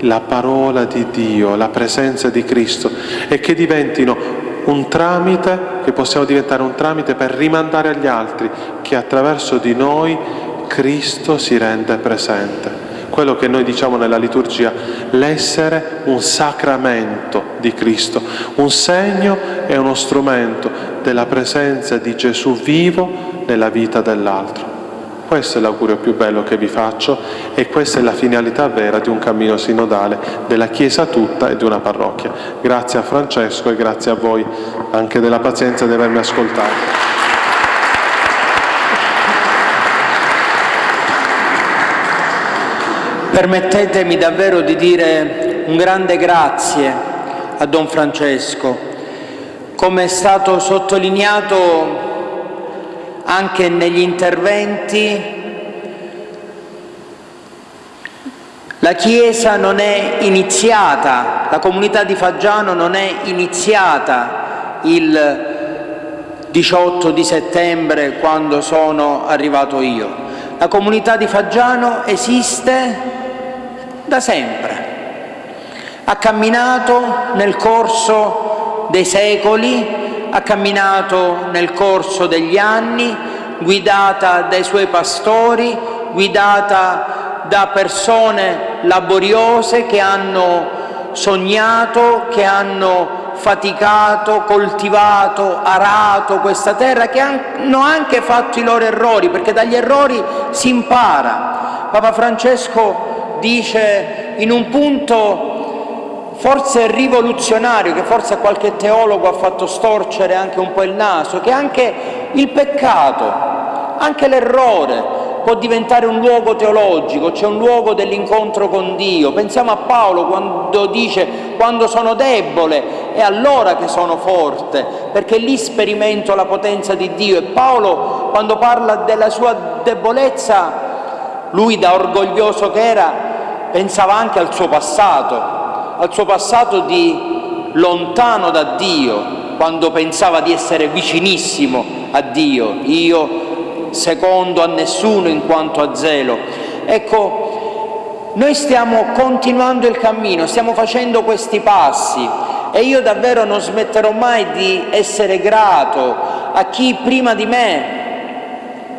Speaker 2: la parola di Dio, la presenza di Cristo e che diventino un tramite, che possiamo diventare un tramite per rimandare agli altri che attraverso di noi Cristo si rende presente. Quello che noi diciamo nella liturgia, l'essere un sacramento di Cristo, un segno e uno strumento della presenza di Gesù vivo nella vita dell'altro. Questo è l'augurio più bello che vi faccio e questa è la finalità vera di un cammino sinodale della Chiesa tutta e di una parrocchia. Grazie a Francesco e grazie a voi anche della pazienza di avermi ascoltato.
Speaker 1: Permettetemi davvero di dire un grande grazie a Don Francesco. Come è stato sottolineato anche negli interventi, la Chiesa non è iniziata, la comunità di Faggiano non è iniziata il 18 di settembre quando sono arrivato io. La comunità di Faggiano esiste da sempre. Ha camminato nel corso dei secoli, ha camminato nel corso degli anni, guidata dai suoi pastori, guidata da persone laboriose che hanno sognato, che hanno faticato, coltivato, arato questa terra, che hanno anche fatto i loro errori, perché dagli errori si impara. Papa Francesco dice in un punto forse rivoluzionario, che forse a qualche teologo ha fatto storcere anche un po' il naso, che anche il peccato, anche l'errore può diventare un luogo teologico, c'è un luogo dell'incontro con Dio. Pensiamo a Paolo quando dice quando sono debole è allora che sono forte, perché lì sperimento la potenza di Dio. E Paolo quando parla della sua debolezza, lui da orgoglioso che era, pensava anche al suo passato, al suo passato di lontano da Dio, quando pensava di essere vicinissimo a Dio, io secondo a nessuno in quanto a zelo. Ecco, noi stiamo continuando il cammino, stiamo facendo questi passi e io davvero non smetterò mai di essere grato a chi prima di me,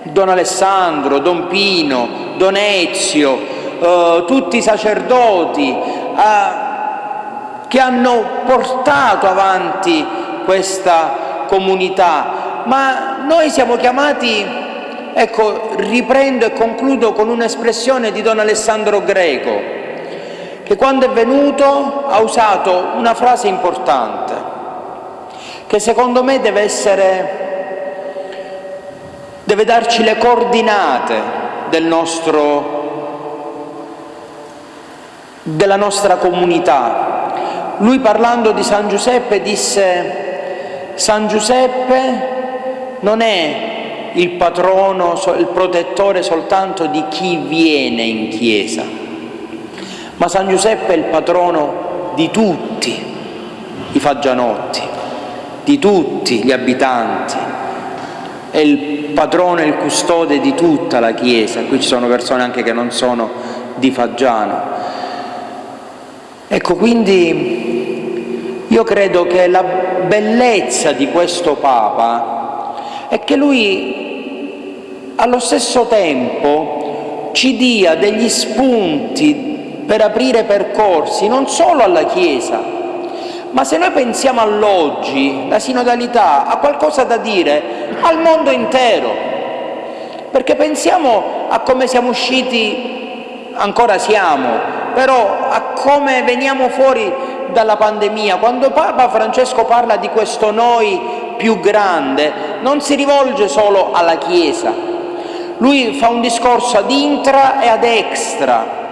Speaker 1: Don Alessandro, Don Pino, Don Ezio, eh, tutti i sacerdoti eh, che hanno portato avanti questa comunità, ma noi siamo chiamati, ecco, riprendo e concludo con un'espressione di Don Alessandro Greco, che quando è venuto ha usato una frase importante, che secondo me deve essere, deve darci le coordinate del nostro della nostra comunità. Lui parlando di San Giuseppe disse San Giuseppe non è il patrono, il protettore soltanto di chi viene in chiesa, ma San Giuseppe è il patrono di tutti i faggianotti, di tutti gli abitanti, è il patrono e il custode di tutta la Chiesa, qui ci sono persone anche che non sono di Faggiano, Ecco, quindi io credo che la bellezza di questo Papa è che lui allo stesso tempo ci dia degli spunti per aprire percorsi non solo alla Chiesa, ma se noi pensiamo all'oggi, la sinodalità ha qualcosa da dire al mondo intero, perché pensiamo a come siamo usciti, ancora siamo, però a come veniamo fuori dalla pandemia. Quando Papa Francesco parla di questo noi più grande, non si rivolge solo alla Chiesa. Lui fa un discorso ad intra e ad extra.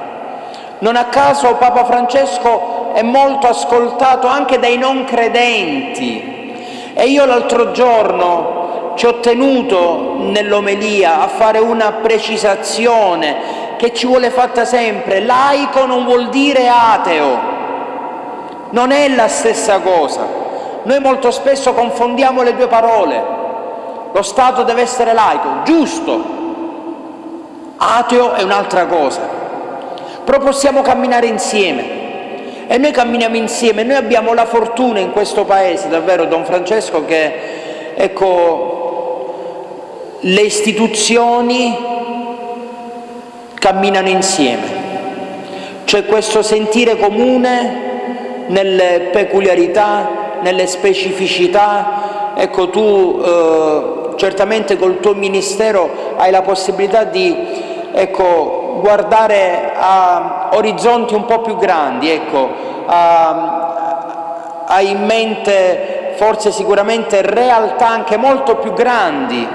Speaker 1: Non a caso Papa Francesco è molto ascoltato anche dai non credenti. E io l'altro giorno ci ho tenuto nell'omelia a fare una precisazione che ci vuole fatta sempre. Laico non vuol dire ateo, non è la stessa cosa. Noi molto spesso confondiamo le due parole. Lo Stato deve essere laico, giusto, ateo è un'altra cosa, però possiamo camminare insieme e noi camminiamo insieme, noi abbiamo la fortuna in questo Paese, davvero Don Francesco, che ecco, le istituzioni camminano insieme. C'è questo sentire comune nelle peculiarità, nelle specificità. Ecco, tu eh, certamente col tuo ministero hai la possibilità di ecco, guardare a orizzonti un po' più grandi, ecco, hai in mente forse sicuramente realtà anche molto più grandi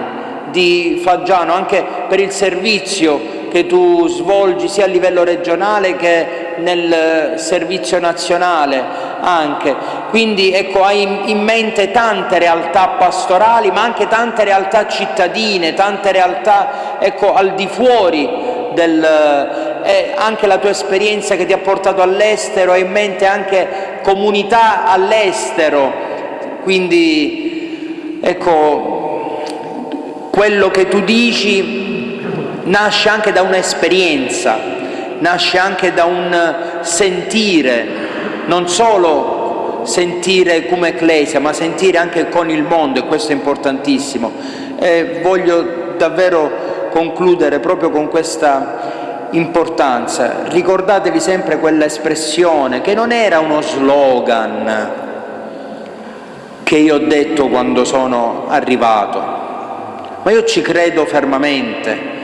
Speaker 1: di Faggiano, anche per il servizio che tu svolgi sia a livello regionale che nel servizio nazionale anche. Quindi ecco, hai in mente tante realtà pastorali, ma anche tante realtà cittadine, tante realtà ecco, al di fuori del, eh, anche la tua esperienza che ti ha portato all'estero, hai in mente anche comunità all'estero, quindi ecco, quello che tu dici nasce anche da un'esperienza, nasce anche da un sentire, non solo sentire come ecclesia, ma sentire anche con il mondo e questo è importantissimo. E voglio davvero concludere proprio con questa importanza. Ricordatevi sempre quella espressione che non era uno slogan che io ho detto quando sono arrivato, ma io ci credo fermamente.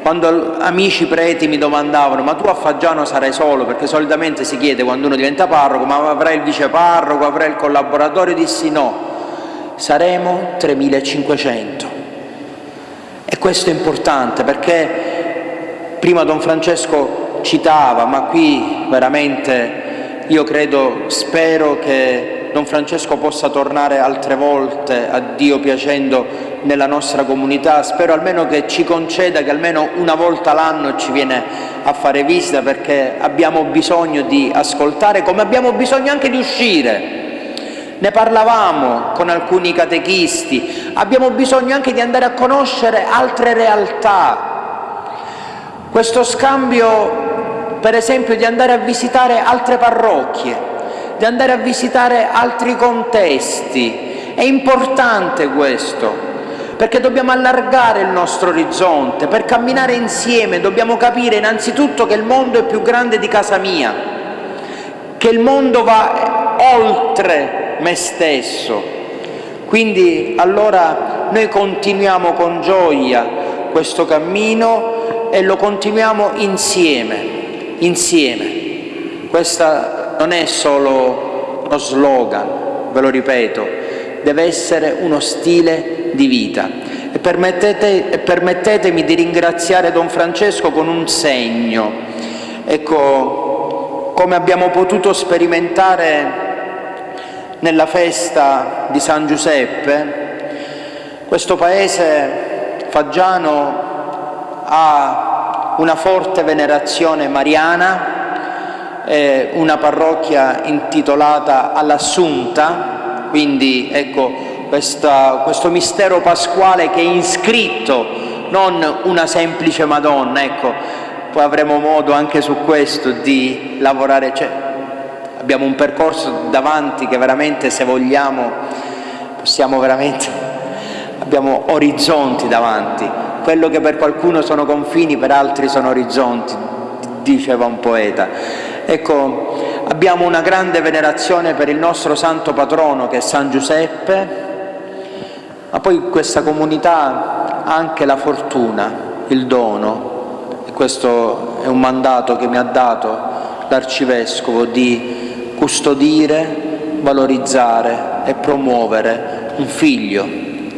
Speaker 1: Quando amici preti mi domandavano ma tu a Faggiano sarai solo, perché solitamente si chiede quando uno diventa parroco ma avrai il viceparroco, avrai il collaboratore, dissi no, saremo 3500. E questo è importante perché prima Don Francesco citava, ma qui veramente io credo, spero che Don Francesco possa tornare altre volte, a Dio piacendo, nella nostra comunità. Spero almeno che ci conceda che almeno una volta l'anno ci viene a fare visita perché abbiamo bisogno di ascoltare, come abbiamo bisogno anche di uscire. Ne parlavamo con alcuni catechisti, abbiamo bisogno anche di andare a conoscere altre realtà. Questo scambio, per esempio, di andare a visitare altre parrocchie, di andare a visitare altri contesti. È importante questo, perché dobbiamo allargare il nostro orizzonte, per camminare insieme dobbiamo capire innanzitutto che il mondo è più grande di casa mia, che il mondo va oltre me stesso. Quindi allora noi continuiamo con gioia questo cammino e lo continuiamo insieme, insieme. Questa non è solo uno slogan, ve lo ripeto, deve essere uno stile di vita. E, permettete, permettetemi di ringraziare Don Francesco con un segno. Ecco, come abbiamo potuto sperimentare nella festa di San Giuseppe, questo paese faggiano ha una forte venerazione mariana, eh, una parrocchia intitolata all'Assunta, quindi ecco questa, questo mistero pasquale che è iscritto, non una semplice Madonna, ecco, poi avremo modo anche su questo di lavorare, cioè, abbiamo un percorso davanti che veramente se vogliamo possiamo veramente, abbiamo orizzonti davanti, quello che per qualcuno sono confini per altri sono orizzonti, diceva un poeta. Ecco, abbiamo una grande venerazione per il nostro santo patrono che è San Giuseppe, ma poi questa comunità ha anche la fortuna, il dono, e questo è un mandato che mi ha dato l'Arcivescovo di custodire, valorizzare e promuovere un figlio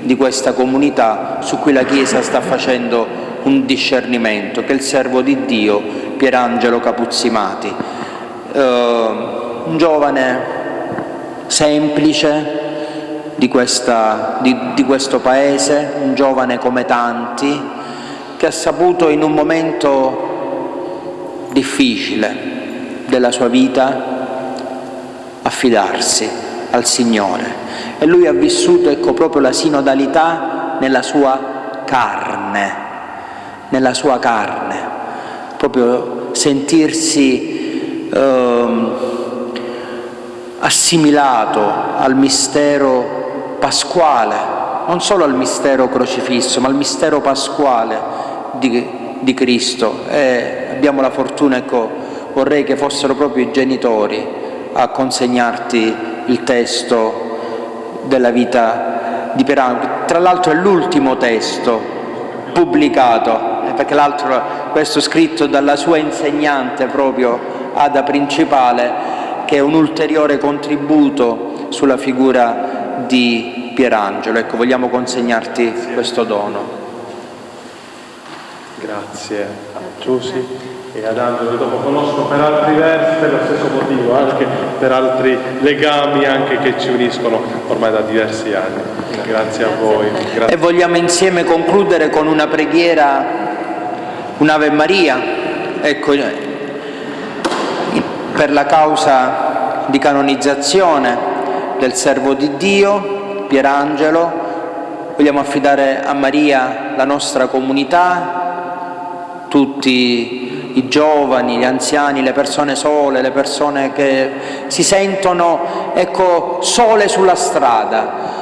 Speaker 1: di questa comunità su cui la Chiesa sta facendo un discernimento, che è il servo di Dio Pierangelo Capuzzimati eh, un giovane semplice di, questa, di, di questo paese, un giovane come tanti, che ha saputo in un momento difficile della sua vita affidarsi al Signore. E lui ha vissuto ecco, proprio la sinodalità nella sua carne, nella sua carne, proprio sentirsi eh, assimilato al mistero pasquale, non solo al mistero crocifisso, ma al mistero pasquale di, di Cristo. E abbiamo la fortuna, ecco, vorrei che fossero proprio i genitori a consegnarti il testo della vita di Perangelo. Tra l'altro è l'ultimo testo pubblicato, eh, perché l'altro, questo scritto dalla sua insegnante proprio ha principale che è un ulteriore contributo sulla figura di Pierangelo. Ecco, vogliamo consegnarti questo dono.
Speaker 2: Grazie a Giussi e ad Angelo che dopo conosco per altri versi, per lo stesso motivo, anche per altri legami anche che ci uniscono ormai da diversi anni. Grazie a voi. Grazie.
Speaker 1: E vogliamo insieme concludere con una preghiera, un'Ave Maria, ecco, per la causa di canonizzazione del servo di Dio, Pierangelo, vogliamo affidare a Maria la nostra comunità, tutti i giovani, gli anziani, le persone sole, le persone che si sentono ecco, sole sulla strada.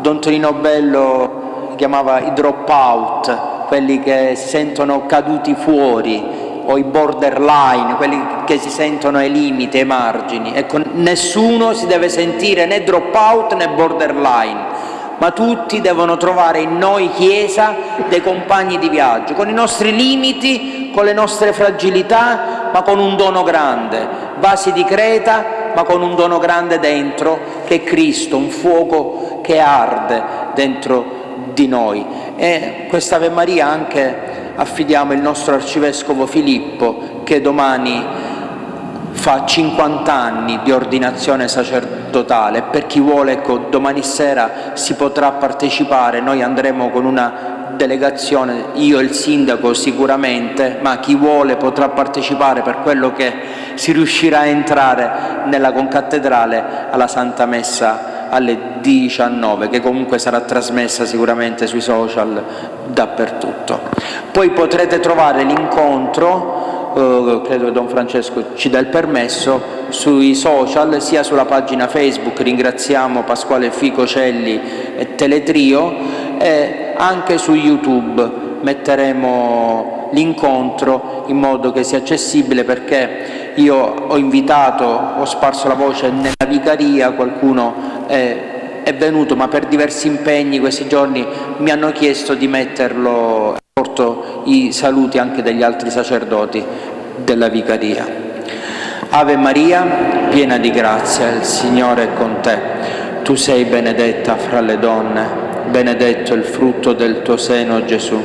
Speaker 1: Don Tonino Bello chiamava i drop out, quelli che si sentono caduti fuori, o i borderline, quelli che si sentono ai limiti, ai margini. Ecco, nessuno si deve sentire né drop out né borderline, ma tutti devono trovare in noi Chiesa dei compagni di viaggio, con i nostri limiti, con le nostre fragilità, ma con un dono grande, vasi di creta, ma con un dono grande dentro, che è Cristo, un fuoco che arde dentro di noi. E questa Ave Maria anche affidiamo il nostro Arcivescovo Filippo, che domani fa 50 anni di ordinazione sacerdotale. Per chi vuole, ecco, domani sera si potrà partecipare, noi andremo con una delegazione, io e il sindaco sicuramente, ma chi vuole potrà partecipare per quello che si riuscirà a entrare nella concattedrale alla Santa Messa alle 19, che comunque sarà trasmessa sicuramente sui social dappertutto. Poi potrete trovare l'incontro, eh, credo che Don Francesco ci dà il permesso, sui social, sia sulla pagina Facebook, ringraziamo Pasquale Ficocelli e Teletrio, e anche su YouTube metteremo l'incontro in modo che sia accessibile perché io ho invitato, ho sparso la voce nella vicaria, qualcuno è, è venuto ma per diversi impegni questi giorni mi hanno chiesto di metterlo, porto i saluti anche degli altri sacerdoti della vicaria. Ave Maria, piena di grazia, il Signore è con te. Tu sei benedetta fra le donne, benedetto il frutto del tuo seno Gesù.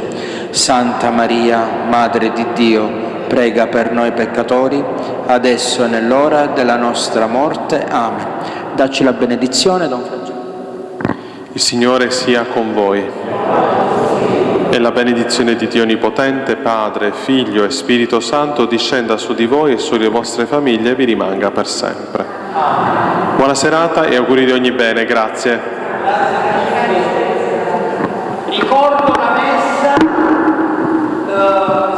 Speaker 1: Santa Maria, Madre di Dio, prega per noi peccatori, adesso e nell'ora della nostra morte. Amen. Dacci la benedizione, Don Francesco.
Speaker 2: Il Signore sia con voi. E la benedizione di Dio Onnipotente, Padre, Figlio e Spirito Santo discenda su di voi e sulle vostre famiglie e vi rimanga per sempre. Buona serata e auguri di ogni bene. Grazie
Speaker 1: ricordo la messa eh,